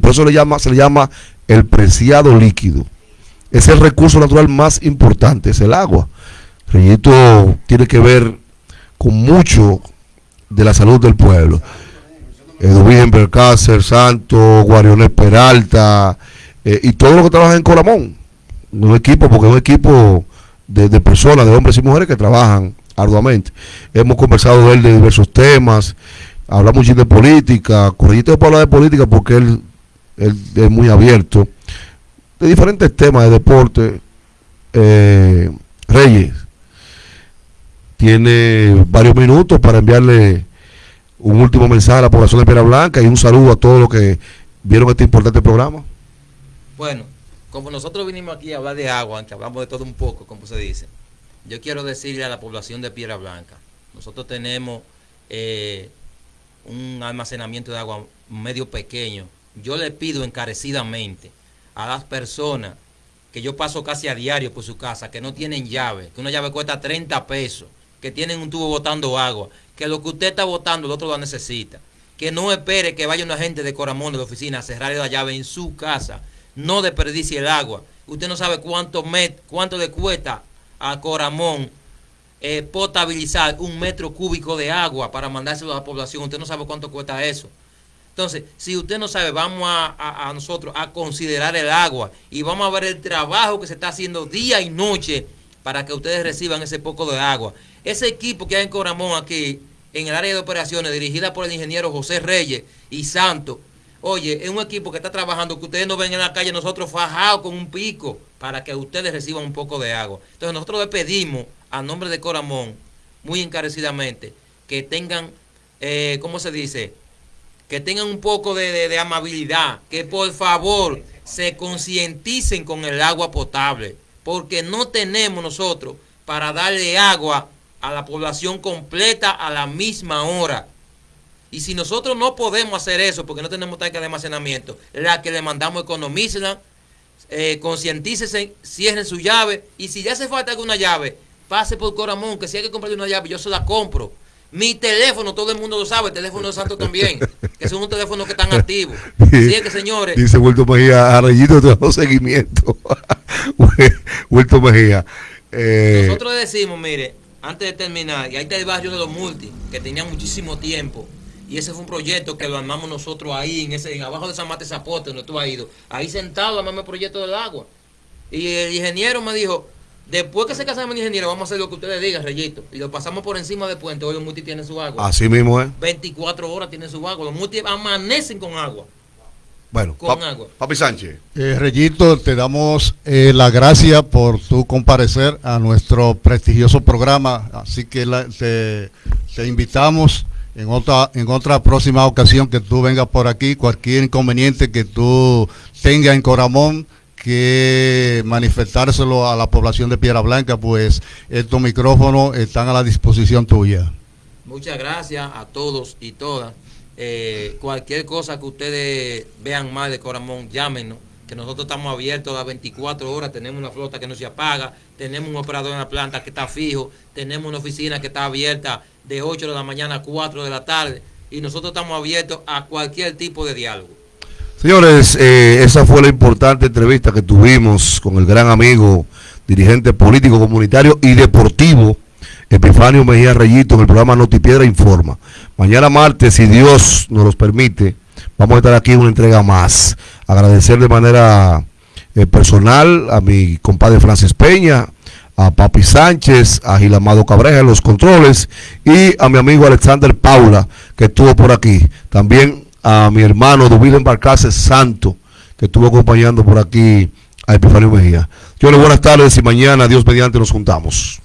Por eso le llama, se le llama el preciado líquido. Es el recurso natural más importante, es el agua. Reyito tiene que ver con mucho de la salud del pueblo. Edwin Bercácer, Santo, Guariones Peralta eh, y todos los que trabajan en Coramón. Un equipo, porque es un equipo de, de personas, de hombres y mujeres que trabajan arduamente. Hemos conversado de él de diversos temas, hablamos mucho de política, Correllito puede hablar de política porque él, él es muy abierto, de diferentes temas de deporte. Eh, Reyes tiene varios minutos para enviarle un último mensaje a la población de Piedra Blanca y un saludo a todos los que vieron este importante programa. Bueno, como nosotros vinimos aquí a hablar de agua, aunque hablamos de todo un poco, como se dice, yo quiero decirle a la población de Piedra Blanca, nosotros tenemos eh, un almacenamiento de agua medio pequeño. Yo le pido encarecidamente a las personas que yo paso casi a diario por su casa, que no tienen llave, que una llave cuesta 30 pesos, que tienen un tubo botando agua, que lo que usted está botando el otro lo necesita. Que no espere que vaya una gente de Coramón de la oficina a cerrarle la llave en su casa. No desperdicie el agua. Usted no sabe cuánto, met, cuánto le cuesta a Coramón eh, potabilizar un metro cúbico de agua para mandárselo a la población. Usted no sabe cuánto cuesta eso. Entonces, si usted no sabe, vamos a, a, a, nosotros a considerar el agua y vamos a ver el trabajo que se está haciendo día y noche para que ustedes reciban ese poco de agua. Ese equipo que hay en Coramón aquí, en el área de operaciones, dirigida por el ingeniero José Reyes y Santo, oye, es un equipo que está trabajando, que ustedes no ven en la calle, nosotros fajados con un pico para que ustedes reciban un poco de agua. Entonces nosotros le pedimos a nombre de Coramón, muy encarecidamente, que tengan, eh, ¿cómo se dice? Que tengan un poco de, de, de amabilidad, que por favor se concienticen con el agua potable, porque no tenemos nosotros para darle agua a la población completa a la misma hora. Y si nosotros no podemos hacer eso porque no tenemos tanque de almacenamiento, la que le mandamos economícenla, eh, concientícese, cierren su llave y si ya hace falta alguna llave, pase por Coramón, que si hay que comprarle una llave, yo se la compro. Mi teléfono, todo el mundo lo sabe, el teléfono de Santo también, que son un teléfono que están activos. Así es que, señores. Dice Vuelto Mejía, a Rayito te seguimiento. Vuelto Mejía. Eh, Nosotros decimos, mire, antes de terminar, y ahí está el barrio de los multi, que tenía muchísimo tiempo. Y ese fue un proyecto que lo armamos nosotros ahí, en ese, en abajo de San Mate Zapote, donde tú has ido. Ahí sentado armamos el proyecto del agua. Y el ingeniero me dijo, después que se casamos el ingeniero, vamos a hacer lo que ustedes digan, Reyito. Y lo pasamos por encima del puente. Hoy los multi tienen su agua. Así mismo es. 24 horas tienen su agua. Los multi amanecen con agua. Bueno, con pa agua. Papi Sánchez. Eh, Reyito, te damos eh, la gracia por tu comparecer a nuestro prestigioso programa. Así que la, te, te, invitamos en otra, en otra próxima ocasión que tú vengas por aquí. Cualquier inconveniente que tú tengas en Coramón, que manifestárselo a la población de Piedra Blanca, pues estos micrófonos están a la disposición tuya. Muchas gracias a todos y todas. Eh, cualquier cosa que ustedes vean mal de Coramón, llámenos, que nosotros estamos abiertos a las 24 horas, tenemos una flota que no se apaga, tenemos un operador en la planta que está fijo, tenemos una oficina que está abierta de 8 de la mañana a 4 de la tarde y nosotros estamos abiertos a cualquier tipo de diálogo. Señores, eh, esa fue la importante entrevista que tuvimos con el gran amigo, dirigente político, comunitario y deportivo, Epifanio Mejía Reyito, en el programa Notipiedra Informa. Mañana martes, si Dios nos los permite, vamos a estar aquí en una entrega más. Agradecer de manera eh, personal a mi compadre Francis Peña, a Papi Sánchez, a Gilamado Cabreja en los controles y a mi amigo Alexander Paula, que estuvo por aquí. También a mi hermano Duvido Embarcarse Santo, que estuvo acompañando por aquí a Epifanio Mejía. Yo le buenas tardes y mañana, Dios mediante, nos juntamos.